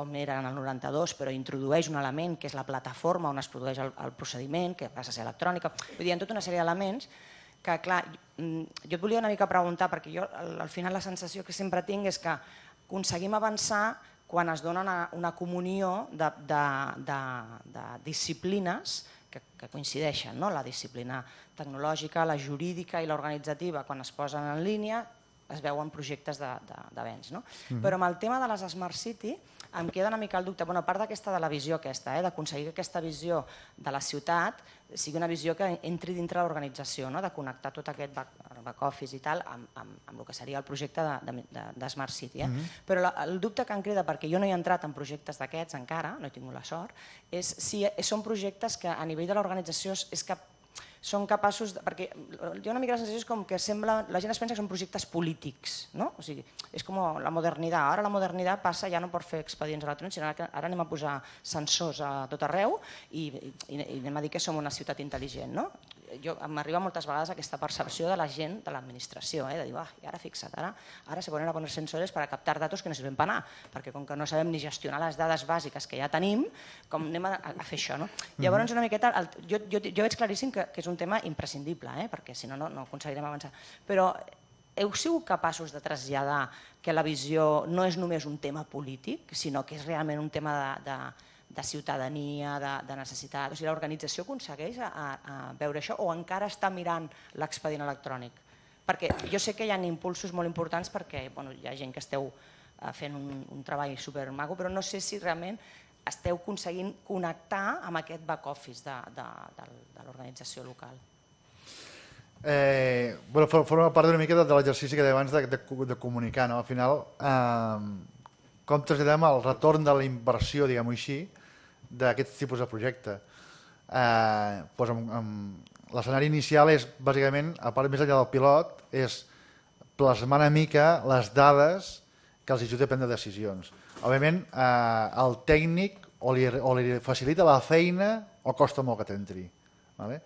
com era en el 92, però introdueix un element que és la plataforma on es produeix el, el procediment, que passa a ser electrònica. Vull dir, ha tota una sèrie d'elements que, clar, mm, jo et volia una mica preguntar, perquè jo al final la sensació que sempre tinc és que aconseguim avançar quan es dona una, una comunió de, de, de, de disciplines que, que coincideixen, no? la disciplina tecnològica, la jurídica i l'organitzativa, quan es posen en línia, es veuen projectes d'avenç. No? Però amb el tema de les Smart City em queda una mica el dubte, bueno, a part d'aquesta de la visió aquesta, eh, d'aconseguir que aquesta visió de la ciutat sigui una visió que entri dintre l'organització, no? de connectar tot aquest back, back office i tal amb, amb, amb el que seria el projecte de, de, de, Smart City. Eh? Però la, el dubte que em crida, perquè jo no he entrat en projectes d'aquests encara, no he tingut la sort, és si són projectes que a nivell de l'organització és, és que són capaços, de, perquè ha una mica la sensació és com que sembla, la gent es pensa que són projectes polítics, no? O sigui, és com la modernitat, ara la modernitat passa ja no per fer expedients electrònics, sinó que ara anem a posar sensors a tot arreu i, i, i anem a dir que som una ciutat intel·ligent, no? Jo, m'arriba moltes vegades aquesta percepció de la gent de l'administració, eh? de dir, ah, i ara fixa't, ara, ara se ponen a poner sensores para captar datos que no sirven para nada, perquè com que no sabem ni gestionar les dades bàsiques que ja tenim, com anem a, a fer això, no? Llavors, una miqueta, el, jo, jo, jo veig claríssim que, que és un tema imprescindible, eh? perquè si no, no, no aconseguirem avançar. Però heu sigut capaços de traslladar que la visió no és només un tema polític, sinó que és realment un tema de, de, de ciutadania, de, de necessitat. O sigui, l'organització aconsegueix a, a, veure això o encara està mirant l'expedient electrònic? Perquè jo sé que hi ha impulsos molt importants perquè bueno, hi ha gent que esteu eh, fent un, un treball supermago, però no sé si realment esteu aconseguint connectar amb aquest back office de, de, de, de l'organització local. Eh, bueno, for- forma part una mica de, de l'exercici que deia abans de, de, de comunicar. No? Al final, eh, com traslladem el retorn de la inversió, diguem-ho així, d'aquest tipus de projecte. Eh, doncs amb, amb, L'escenari inicial és, bàsicament, a part més enllà del pilot, és plasmar una mica les dades que els ajuda a prendre decisions. Òbviament, eh, el tècnic o li, o li facilita la feina o costa molt que t'entri. Vale?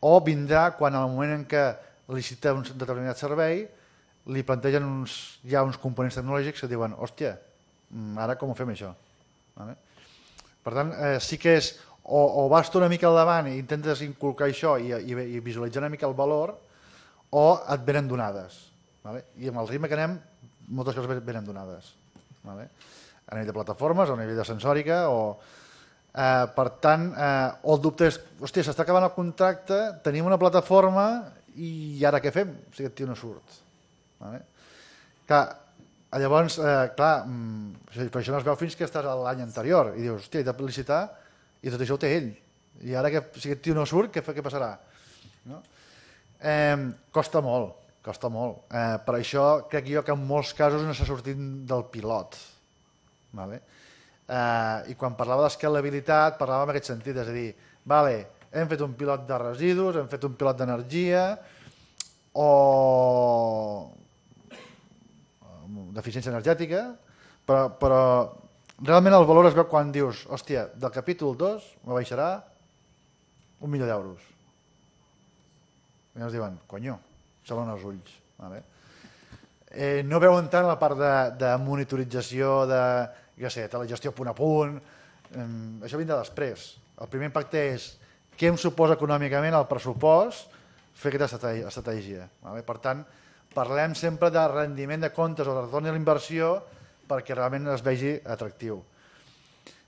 O vindrà quan al moment en què licita un determinat servei li plantegen uns, ja uns components tecnològics que diuen, hòstia, mm, ara com ho fem això? Vale? Per tant, eh, sí que és, o, o vas tu una mica al davant i intentes inculcar això i, i, i visualitzar una mica el valor, o et venen donades. Vale? I amb el ritme que anem, moltes coses ven- venen donades. Vale? A nivell de plataformes, a nivell de sensòrica, o... Eh, per tant, eh, o el dubte és, hòstia, s'està acabant el contracte, tenim una plataforma i ara què fem? Sigui, aquest tio no surt. Vale? Clar, llavors, eh, clar, mm, per això no es veu fins que estàs l'any anterior i dius, hòstia, he de publicitar i tot això ho té ell. I ara que si aquest tio no surt, què, què passarà? No? Eh, costa molt, costa molt. Eh, per això crec jo que en molts casos no s'ha sortit del pilot. Vale? Eh, I quan parlava d'escalabilitat, parlava en aquest sentit, és a dir, vale, hem fet un pilot de residus, hem fet un pilot d'energia, o d'eficiència energètica, però, però realment el valor es veu quan dius, hòstia, del capítol 2 me baixarà un milió d'euros. I ens diuen, conyo, s'obren els ulls. Vale? Eh, no veuen tant la part de, de monitorització, de, jo sé, telegestió punt a punt, eh, això vindrà després. El primer impacte és què em suposa econòmicament el pressupost fer aquesta estratègia vale? Per tant, parlem sempre de rendiment de comptes o de retorn de l'inversió perquè realment es vegi atractiu.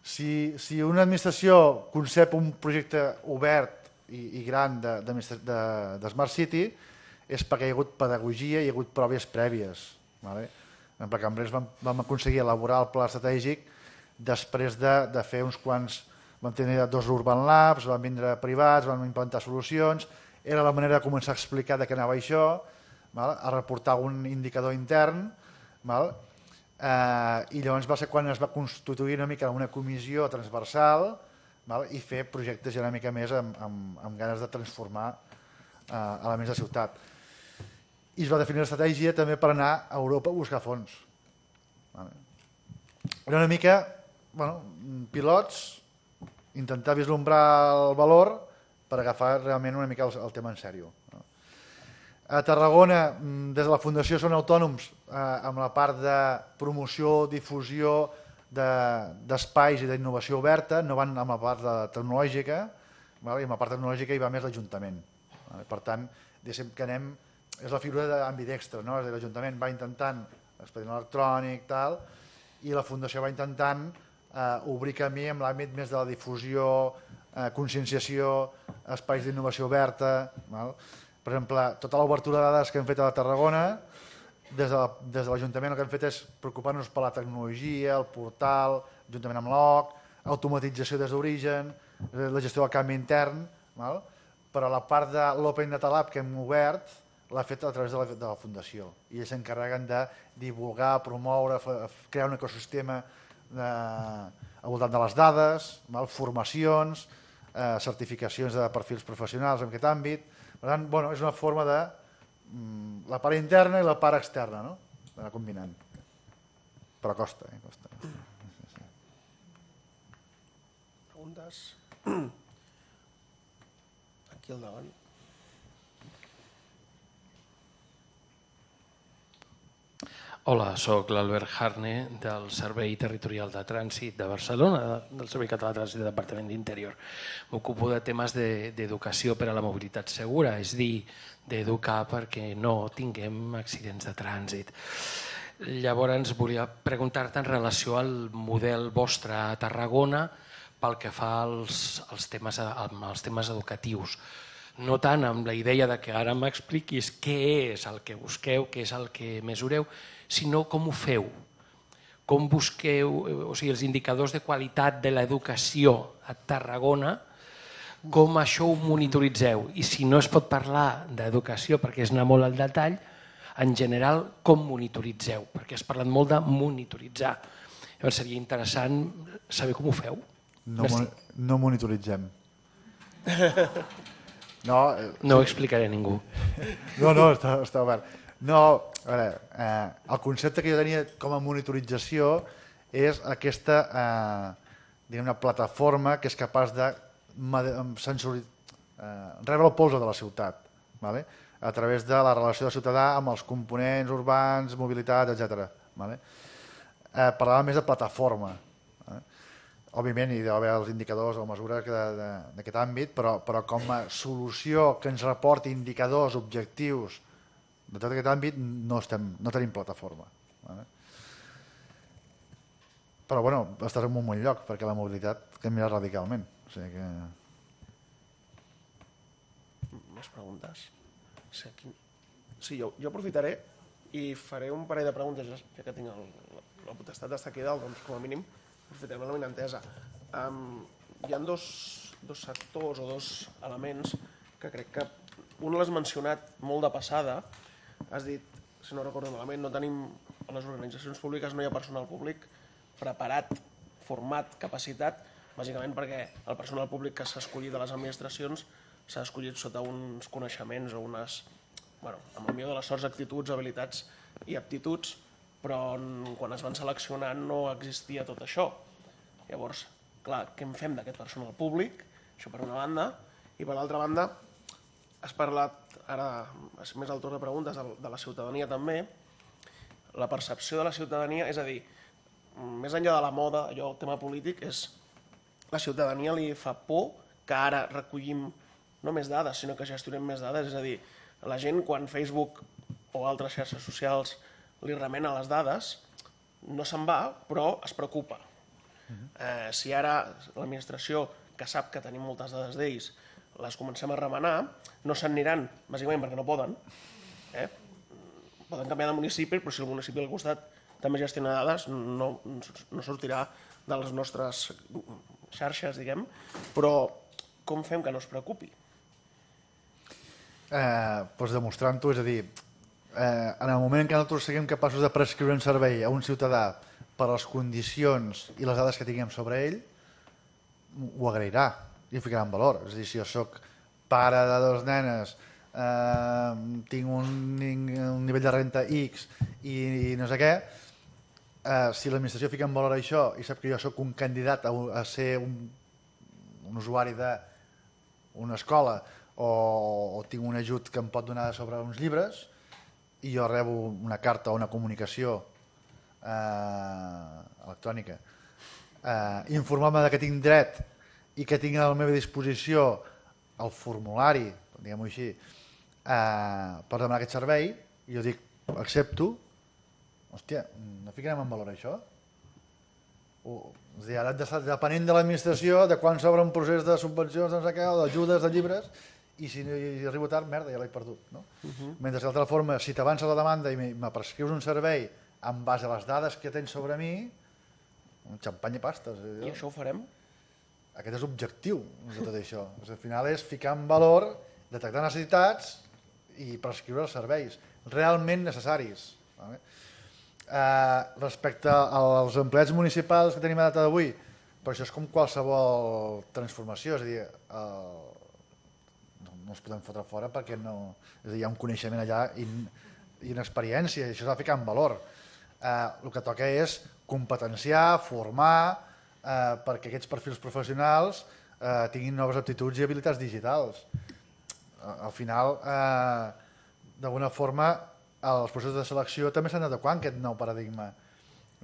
Si, si una administració concep un projecte obert i, i gran de, de, de, de Smart City és perquè hi ha hagut pedagogia hi ha hagut proves prèvies. Vale? En Pla Cambrers vam, vam aconseguir elaborar el pla estratègic després de, de fer uns quants... Vam tenir dos Urban Labs, van vindre privats, vam implantar solucions, era la manera de començar a explicar de què anava això, val? a reportar un indicador intern, val? Eh, i llavors va ser quan es va constituir una mica una comissió transversal val? i fer projectes una mica més amb, amb, amb ganes de transformar eh, elements de ciutat. I es va definir l'estratègia també per anar a Europa a buscar fons. Vale. Era una mica bueno, pilots, intentar vislumbrar el valor per agafar realment una mica el, el tema en sèrio. A Tarragona, mm, des de la Fundació són autònoms eh, amb la part de promoció, difusió d'espais de, i d'innovació oberta, no van amb la part de tecnològica, val? i amb la part tecnològica hi va més l'Ajuntament. Per tant, diguéssim que anem, és la figura d'ambidextre, no? És l'Ajuntament va intentant expedient electrònic, tal, i la Fundació va intentant eh, obrir camí amb l'àmbit més de la difusió, eh, conscienciació, espais d'innovació oberta. Val? Per exemple, tota l'obertura de dades que hem fet a la Tarragona, des de l'Ajuntament el que hem fet és preocupar-nos per la tecnologia, el portal, juntament amb l'OC, automatització des d'origen, eh, la gestió del canvi intern, val? però la part de l'Open Data Lab que hem obert l'ha fet a través de la, de la Fundació i ells s'encarreguen de divulgar, promoure, crear un ecosistema de, al voltant de les dades, val? formacions, eh, certificacions de perfils professionals en aquest àmbit. Per tant, bueno, és una forma de mm, la part interna i la part externa, no? D'anar combinant. Però costa, eh? Costa. Preguntes? Aquí al davant. Hola, sóc l'Albert Harne del Servei Territorial de Trànsit de Barcelona, del Servei Català de Trànsit del Departament d'Interior. M'ocupo de temes de- d'educació per a la mobilitat segura, és dir, d'educar perquè no tinguem accidents de trànsit. Llavors, volia preguntar-te en relació al model vostre a Tarragona pel que fa als, als, temes, als temes educatius. No tant amb la idea de que ara m'expliquis què és el que busqueu, què és el que mesureu, sinó com ho feu. Com busqueu, eh, o sigui, els indicadors de qualitat de l'educació a Tarragona, com això ho monitoritzeu. I si no es pot parlar d'educació perquè és anar molt al detall, en general, com monitoritzeu? Perquè has parlat molt de monitoritzar. Llavors seria interessant saber com ho feu. No, mon- no monitoritzem. No, eh, No ho explicaré a ningú. no, no està, està obert. No, a veure, eh, el concepte que jo tenia com a monitorització és aquesta eh, una plataforma que és capaç de sensori, eh, rebre el polze de la ciutat, vale? a través de la relació del ciutadà amb els components urbans, mobilitat, etc. Vale? Eh, parlava més de plataforma. Eh? Òbviament hi deu haver els indicadors o mesures que de- de- d'aquest àmbit, però, però com a solució que ens reporti indicadors objectius de tot aquest àmbit no, estem, no tenim plataforma. Vale? Però bueno, estàs en un bon lloc perquè la mobilitat canvia radicalment. O sigui que... Més preguntes? Sí, aquí... sí jo, jo aprofitaré i faré un parell de preguntes, ja que tinc el, la, la potestat d'estar aquí dalt, doncs com a mínim aprofitarem la entesa. Um, hi ha dos, dos sectors o dos elements que crec que un l'has mencionat molt de passada, has dit, si no recordo malament, no tenim, a les organitzacions públiques no hi ha personal públic preparat, format, capacitat, bàsicament perquè el personal públic que s'ha escollit de les administracions s'ha escollit sota uns coneixements o unes, bueno, amb el millor de les sorts, actituds, habilitats i aptituds, però quan es van seleccionar no existia tot això. Llavors, clar, què en fem d'aquest personal públic? Això per una banda. I per l'altra banda, has parlat, ara és més al torn de preguntes, de, de la ciutadania també. La percepció de la ciutadania, és a dir, més enllà de la moda, allò, el tema polític, és la ciutadania li fa por que ara recollim no més dades, sinó que gestionem més dades. És a dir, la gent quan Facebook o altres xarxes socials li remena les dades, no se'n va, però es preocupa. Eh, si ara l'administració, que sap que tenim moltes dades d'ells, les comencem a remenar, no se'n aniran, bàsicament perquè no poden. Eh? Poden canviar de municipi, però si el municipi al costat també gestiona dades, no, no sortirà de les nostres xarxes, diguem, però com fem que no es preocupi? Eh, doncs demostrant-ho, és a dir, eh, en el moment en què nosaltres siguem capaços de prescriure un servei a un ciutadà per les condicions i les dades que tinguem sobre ell, ho agrairà i ho ficarà en valor. És a dir, si jo sóc pare de dos nenes, eh, tinc un, un nivell de renta X i, i no sé què, eh, si l'administració fica en valor això i sap que jo sóc un candidat a, a ser un, un usuari d'una escola o, o tinc un ajut que em pot donar sobre uns llibres i jo rebo una carta o una comunicació eh, electrònica eh, informar-me que tinc dret i que tinc a la meva disposició el formulari, diguem-ho així, eh, per demanar aquest servei, i jo dic, accepto, hòstia, no ficarem en valor això? O, és dir, ara d'estar depenent de l'administració de quan s'obre un procés de subvencions no sé què, o d'ajudes de llibres, i si hi arribo tard, merda, ja l'he perdut. No? Uh -huh. Mentre que d'altra forma, si t'avança la demanda i me prescrius un servei en base a les dades que tens sobre mi, un xampany i pastes. I això ho farem? Aquest és l'objectiu de tot això. És, al final és ficar en valor, detectar necessitats i prescriure els serveis realment necessaris. Vale? Eh, respecte als empleats municipals que tenim a data d'avui, però això és com qualsevol transformació, és a dir, el, no els podem fotre fora perquè no, és a dir, hi ha un coneixement allà i, i una experiència, i això s'ha de ficar en valor. Eh, el que toca és competenciar, formar, eh, perquè aquests perfils professionals eh, tinguin noves aptituds i habilitats digitals. Al final, eh, d'alguna forma, els processos de selecció també s'han d'adequar aquest nou paradigma.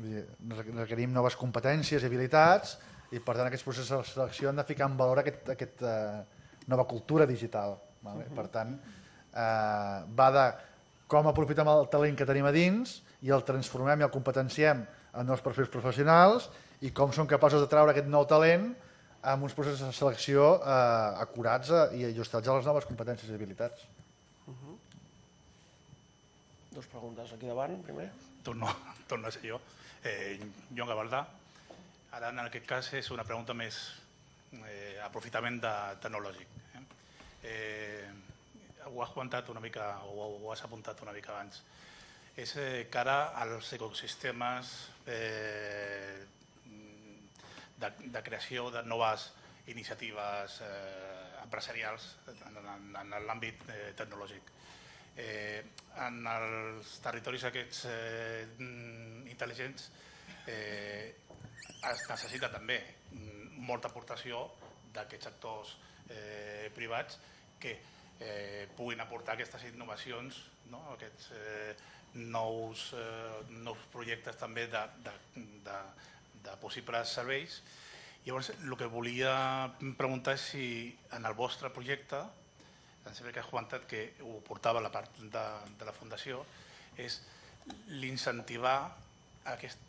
Requerim noves competències i habilitats i per tant aquests processos de selecció han de ficar en valor aquest, aquest, eh, nova cultura digital. Vale? Per tant, eh, va de com aprofitem el talent que tenim a dins i el transformem i el competenciem en nous perfils professionals i com som capaços de treure aquest nou talent amb uns processos de selecció eh, acurats eh, i ajustats a les noves competències i habilitats. Uh -huh. Dos preguntes aquí davant, primer. Torno, torno a ser jo. Eh, Joan Gavaldà. Ara, en aquest cas, és una pregunta més eh, aprofitament de, tecnològic. Eh? Eh, ho has comentat una mica, o ho has apuntat una mica abans. És eh, cara als ecosistemes eh, de, de creació de noves iniciatives eh, empresarials en, en, en l'àmbit eh, tecnològic. Eh, en els territoris aquests eh, intel·ligents eh, es necessita també molta aportació d'aquests actors eh, privats que eh, puguin aportar aquestes innovacions, no? aquests eh, nous, eh, nous projectes també de, de, de, de possibles serveis. Llavors, el que volia preguntar és si en el vostre projecte em sembla que has comentat que ho portava la part de, de la Fundació, és l'incentivar aquest,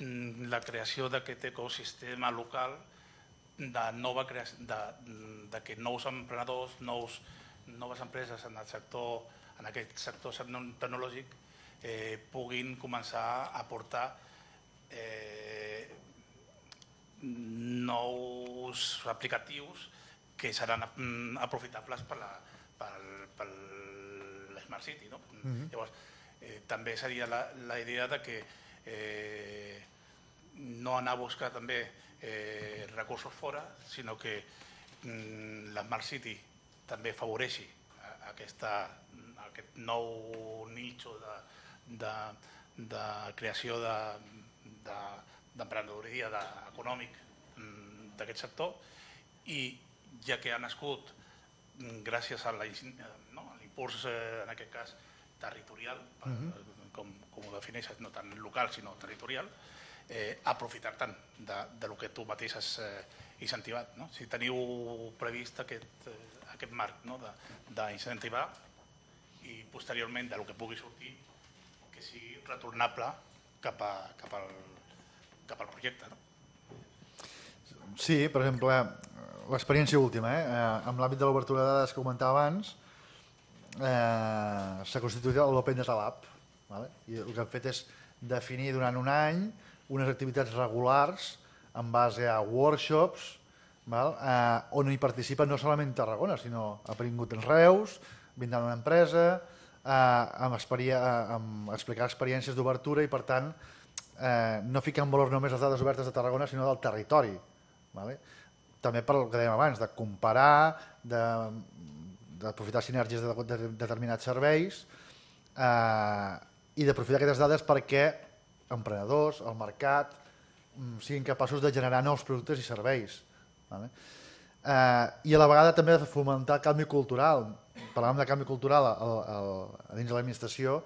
la creació d'aquest ecosistema local de, nova creació, de, de que nous emprenedors, nous, noves empreses en el sector, en aquest sector tecnològic eh, puguin començar a aportar eh, nous aplicatius que seran mm, aprofitables per la, per, per l'Smart City. No? Mm -hmm. Llavors, eh, també seria la, la idea de que eh, no anar a buscar també eh, recursos fora, sinó que mm, l'Smart City també favoreixi aquesta, aquest nou nicho de, de, de creació d'emprenedoria de, de, econòmic mm, d'aquest sector i ja que ha nascut mm, gràcies a l'impuls, no, eh, en aquest cas, territorial, uh -huh. com, com ho defineixes, no tant local sinó territorial, eh, aprofitar tant de, de lo que tu mateix has eh, incentivat. No? Si teniu previst aquest, eh, aquest marc no? d'incentivar i posteriorment de lo que pugui sortir que sigui retornable cap, a, cap, al, cap al projecte. No? Sí, per exemple, l'experiència última, eh? eh amb l'àmbit de l'obertura de dades que comentava abans, eh, s'ha constituït l'Open Data Lab. Vale? I el que hem fet és definir durant un any unes activitats regulars en base a workshops val? Eh, on hi participen no solament Tarragona, sinó ha vingut en Reus, vindran una empresa, eh, amb, eh, amb explicar experiències d'obertura i per tant eh, no ficar en valor només les dades obertes de Tarragona sinó del territori. Vale? També per el que dèiem abans, de comparar, d'aprofitar sinergies de, de, de determinats serveis eh, i d'aprofitar aquestes dades perquè emprenedors, el mercat, mm, siguin capaços de generar nous productes i serveis. Vale? Eh, I a la vegada també de fomentar el canvi cultural. Parlàvem de canvi cultural al, al, a dins de l'administració,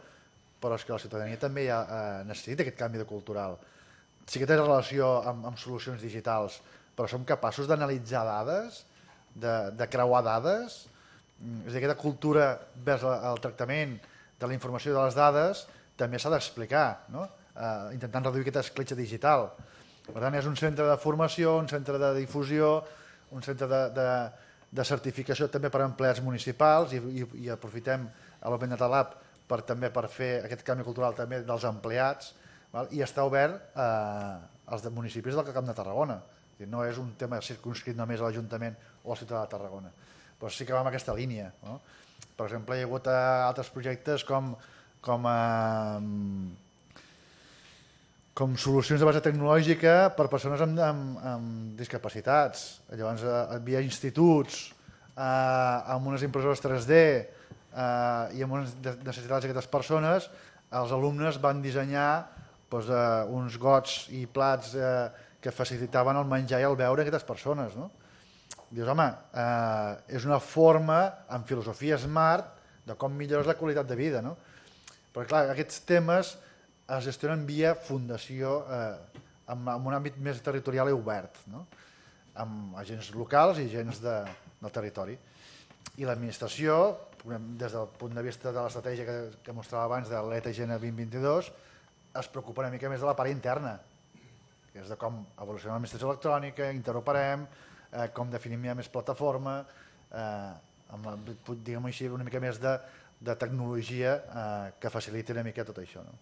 però és que la ciutadania també ha, eh, necessita aquest canvi de cultural. Sí que té relació amb, amb solucions digitals, però som capaços d'analitzar dades, de, de creuar dades, mm, és a dir, aquesta cultura vers el tractament de la informació de les dades també s'ha d'explicar, no? eh, intentant reduir aquesta escletxa digital. Per tant, és un centre de formació, un centre de difusió, un centre de, de, de certificació també per a empleats municipals i, i, i aprofitem l'Open Data Lab per, també per fer aquest canvi cultural també dels empleats val? i està obert eh, als municipis del Camp de Tarragona. No és un tema circunscrit només a l'Ajuntament o a la ciutat de Tarragona, però sí que va en aquesta línia. No? Per exemple, hi ha hagut eh, altres projectes com, com eh, com solucions de base tecnològica per persones amb, amb, amb discapacitats. Llavors, eh, hi havia instituts eh, amb unes impressores 3D eh, i amb unes necessitats d'aquestes persones, els alumnes van dissenyar doncs, eh, uns gots i plats eh, que facilitaven el menjar i el beure d'aquestes persones. No? Dius, home, eh, és una forma, amb filosofia smart, de com millores la qualitat de vida. No? Però clar, aquests temes es gestionen via fundació eh, amb, amb un àmbit més territorial i obert, no? amb agents locals i agents de, del territori. I l'administració, des del punt de vista de l'estratègia que, que mostrava abans de l'ETGN 2022, es preocupa una mica més de la part interna, que és de com evoluciona l'administració electrònica, interoperem, eh, com definim ja més plataforma, eh, amb la, diguem així, una mica més de, de tecnologia eh, que faciliti una mica tot això. No?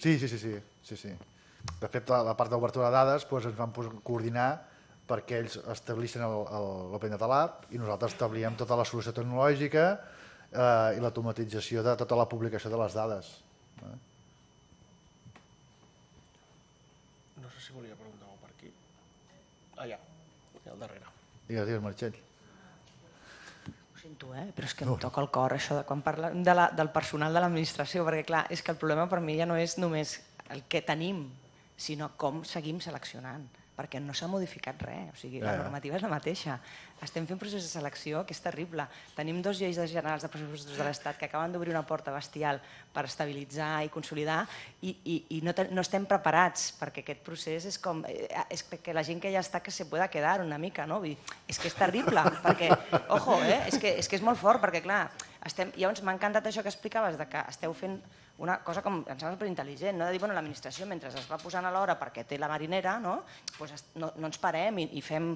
Sí, sí, sí, sí, sí, sí. De fet, la, la part d'obertura de dades doncs, ens vam coordinar perquè ells establissin l'Open Data Lab i nosaltres establíem tota la solució tecnològica eh, i l'automatització de tota la publicació de les dades. Eh? No sé si volia preguntar per aquí. Allà, al darrere. Digues, digues, Martxell sento, eh? però és que em toca el cor això de quan parlem de la, del personal de l'administració, perquè clar, és que el problema per mi ja no és només el que tenim, sinó com seguim seleccionant. Perquè no s'ha modificat res, o sigui, la ja. normativa és la mateixa. Estem fent procés de selecció que és terrible. Tenim dos lleis de generals de pressupostos de l'Estat que acaben d'obrir una porta bestial per estabilitzar i consolidar i, i, i no, te, no estem preparats perquè aquest procés és com... eh, És que la gent que ja està que se pueda quedar una mica, no? Vull dir, és que és terrible, perquè, ojo, eh? és, que, és que és molt fort, perquè clar, estem, llavors m'ha encantat això que explicaves, de que esteu fent una cosa com, em sembla superintel·ligent, no? de dir, bueno, l'administració mentre es va posant a l'hora perquè té la marinera, no? Pues es- no, no ens parem i, i fem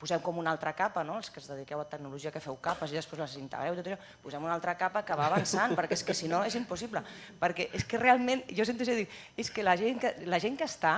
posem com una altra capa, no? els que es dediqueu a tecnologia que feu capes i després les integreu, tot això, posem una altra capa que va avançant, perquè és que si no és impossible. Perquè és que realment, jo sento això, dic, és que la gent que, la gent que està,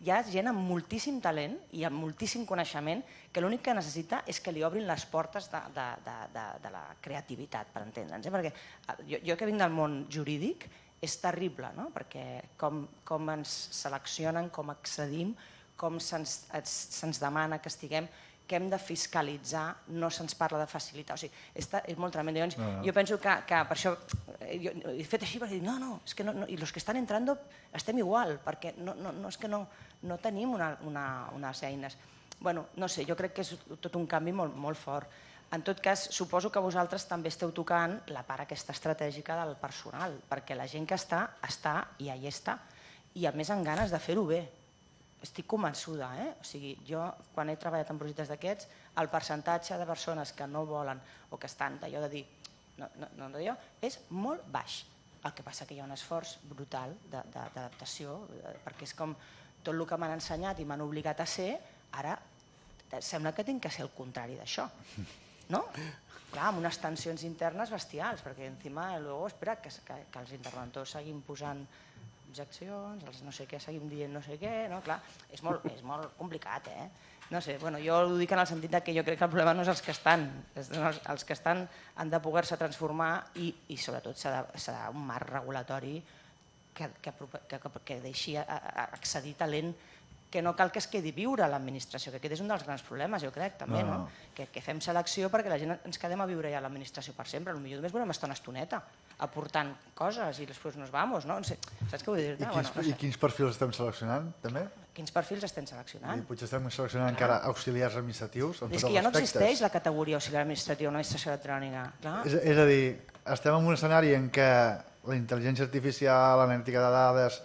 hi ha gent amb moltíssim talent i amb moltíssim coneixement que l'únic que necessita és que li obrin les portes de, de, de, de, de la creativitat, per entendre'ns. Eh? Perquè eh, jo, jo que vinc del món jurídic és terrible, no? perquè com, com ens seleccionen, com accedim, com se'ns es- se'ns demana que estiguem, que hem de fiscalitzar, no se'ns parla de facilitar. O sigui, és, és molt tremendo. Llavors, No, no. jo penso que, que per això eh, jo he fet així perquè no, no, és que no, no, i els que estan entrando estem igual, perquè no, no, no és que no, no tenim una, una, unes eines. bueno, no sé, jo crec que és tot un canvi molt, molt fort. En tot cas, suposo que vosaltres també esteu tocant la part aquesta estratègica del personal, perquè la gent que està, està i ahí està, i a més amb ganes de fer-ho bé. Estic convençuda, eh? O sigui, jo, quan he treballat en projectes d'aquests, el percentatge de persones que no volen o que estan d'allò de dir no, no, no és molt baix. El que passa que hi ha un esforç brutal d'adaptació, eh, perquè és com tot el que m'han ensenyat i m'han obligat a ser, ara eh, sembla que tinc que ser el contrari d'això. No? Clar, amb unes tensions internes bestials, perquè encima, luego, espera, que, que, que els interventors seguim posant objeccions, els no sé què, seguim dient no sé què, no? Clar, és molt, és molt complicat, eh? No sé, bueno, jo ho dic en el sentit de que jo crec que el problema no és els que estan, és els, els que estan han de poder-se transformar i, i sobretot s'ha de, un marc regulatori que, que, que, que, que deixi a, a, accedir talent que no cal que es quedi viure a l'administració, que aquest és un dels grans problemes, jo crec, també, No, no? no. Que, que fem selecció perquè la gent ens quedem a viure ja a l'administració per sempre, potser només volem estar una estoneta aportant coses i després nos vamos, no? no sé, saps què vull dir? I quins, no I sé. quins perfils estem seleccionant, també? Quins perfils estem I seleccionant? potser estem seleccionant encara auxiliars administratius, amb És que ja no existeix la categoria auxiliar administratiu en l'administració electrònica. Clar. És, és a dir, estem en un escenari en què la intel·ligència artificial, l'analítica de dades,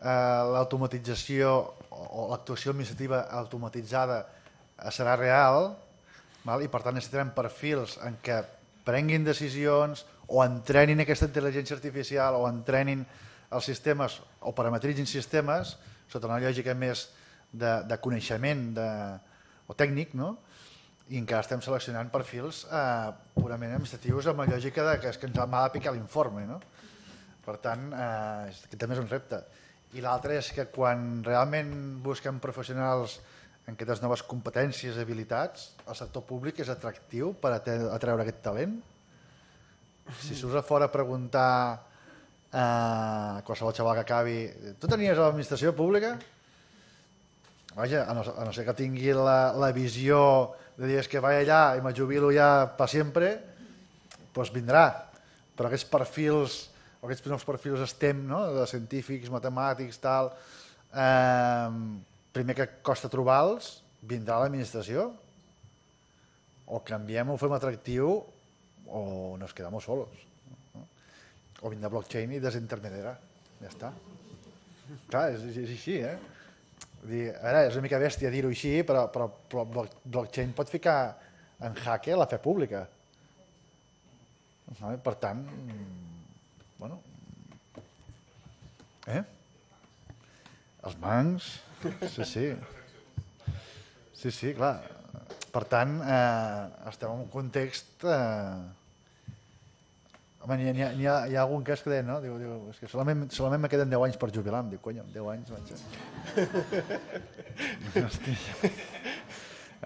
eh, l'automatització o, o l'actuació administrativa automatitzada eh, serà real val? i per tant necessitarem perfils en què prenguin decisions o entrenin aquesta intel·ligència artificial o entrenin els sistemes o parametritzin sistemes sota una lògica més de, de coneixement de, o tècnic, no? i encara estem seleccionant perfils eh, purament administratius amb la lògica de que, és que ens m'ha de picar l'informe. No? Per tant, eh, que també és un repte. I l'altre és que quan realment busquem professionals en aquestes noves competències i habilitats, el sector públic és atractiu per atre- atreure aquest talent. Si surts a fora a preguntar a qualsevol xaval que acabi tu tenies l'administració pública? Vaja, a no, a no ser que tingui la, la visió de dir "És que vaig allà i me jubilo ja per sempre, doncs vindrà. Però aquests perfils, aquests nous perfils STEM, no? de científics, matemàtics, tal, eh, primer que costa trobar-los, vindrà l'administració. O canviem, ho fem atractiu, o nos quedamos solos. No? O vindrà blockchain i desintermediarà. Ja està. Clar, és, és així, eh? Dir, a veure, és una mica bèstia dir-ho així, però, però, però block- blockchain pot ficar en jaque la fe pública. Vale? Per tant, bueno, eh? Els bancs, sí, sí. Sí, sí, clar. Per tant, eh, estem en un context... Eh, Home, n'hi ha, ha, hi ha algun cas que deia, no? Diu, diu, és que solament, solament me queden 10 anys per jubilar. Em diu, cony, en 10 anys vaig... a- Hosti.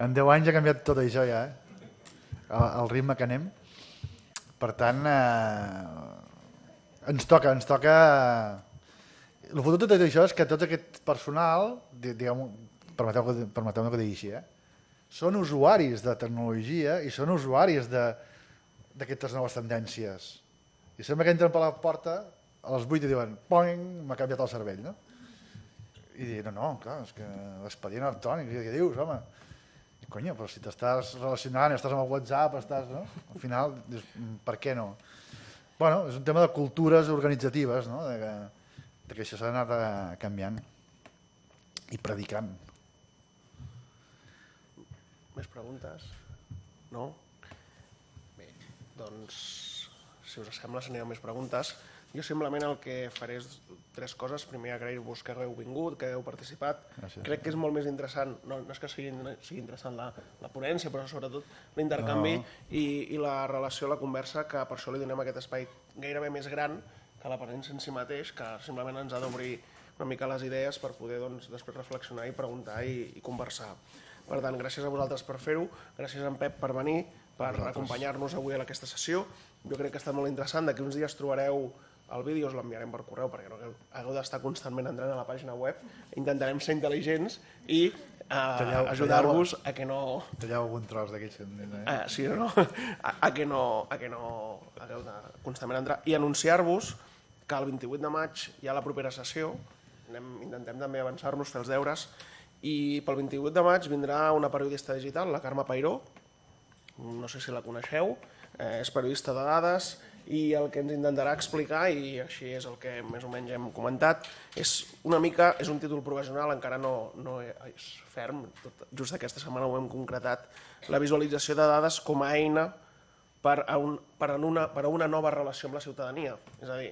En 10 anys ha canviat tot això ja, eh? El, el ritme que anem. Per tant, eh, ens toca, ens toca... El fotut de tot això és que tot aquest personal, di- diguem, permeteu que, permeteu que digui així, eh? són usuaris de tecnologia i són usuaris d'aquestes noves tendències. I sembla que entren per la porta a les 8 i diuen poing, m'ha canviat el cervell, no? i dir, no, no, clar, és que l'expedient electrònic, què dius, home? I, conya, però si t'estàs relacionant, estàs amb el WhatsApp, estàs, no? Al final, dius, "Mm, per què no? Bueno, és un tema de cultures organitzatives, no? De que, de que això s'ha eh, canviant i predicant. Més preguntes? No? Bé, doncs, si us sembla, si n'hi ha més preguntes. Jo simplement el que faré és tres coses. Primer, agrair-vos que hagueu vingut, que hagueu participat. Gràcies. Crec que és molt més interessant, no, no és que sigui, sigui interessant la, la ponència, però sobretot l'intercanvi No. i, i la relació, la conversa, que per això li donem aquest espai gairebé més gran que la ponència en si mateix, que simplement ens ha d'obrir una mica les idees per poder doncs, després reflexionar i preguntar i, i conversar. Per tant, gràcies a vosaltres per fer-ho, gràcies a en Pep per venir, per acompanyar-nos avui a aquesta sessió. Jo crec que ha estat molt interessant, d'aquí uns dies trobareu el vídeo, us l'enviarem per correu perquè no hagueu- d'estar constantment entrant a la pàgina web. Intentarem ser intel·ligents i Talleu- ajudar-vos a que no, Talleu algun tros d'aquells que eh? Ah, sí o no? A, a, que no, a que no hagueu de constantment entrar. I anunciar-vos que el 28 de maig hi ha la propera sessió, Anem, intentem també avançar-nos, fer els deures, i pel 28 de maig vindrà una periodista digital, la Carme Pairó, no sé si la coneixeu, eh, és periodista de dades i el que ens intentarà explicar, i així és el que més o menys hem comentat, és una mica, és un títol provisional, encara no, no és ferm, tot, just aquesta setmana ho hem concretat, la visualització de dades com a eina per a, un, per, a una, per a una nova relació amb la ciutadania. És a dir,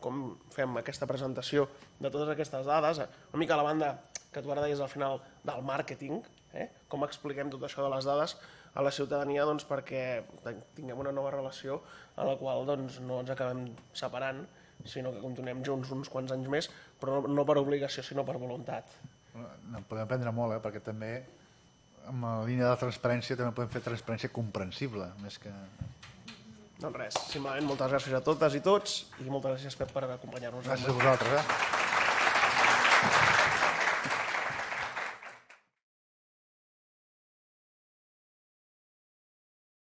com fem aquesta presentació de totes aquestes dades, una mica la banda que tu ara deies al final del màrqueting, eh? com expliquem tot això de les dades a la ciutadania doncs, perquè tinguem una nova relació a la qual doncs, no ens acabem separant, sinó que continuem junts uns quants anys més, però no, no per obligació, sinó per voluntat. En podem aprendre molt, eh? perquè també amb la línia de transparència també podem fer transparència comprensible, més que... Doncs res, simplement moltes gràcies a totes i tots i moltes gràcies Pep per acompanyar-nos. Gràcies a vosaltres. Eh?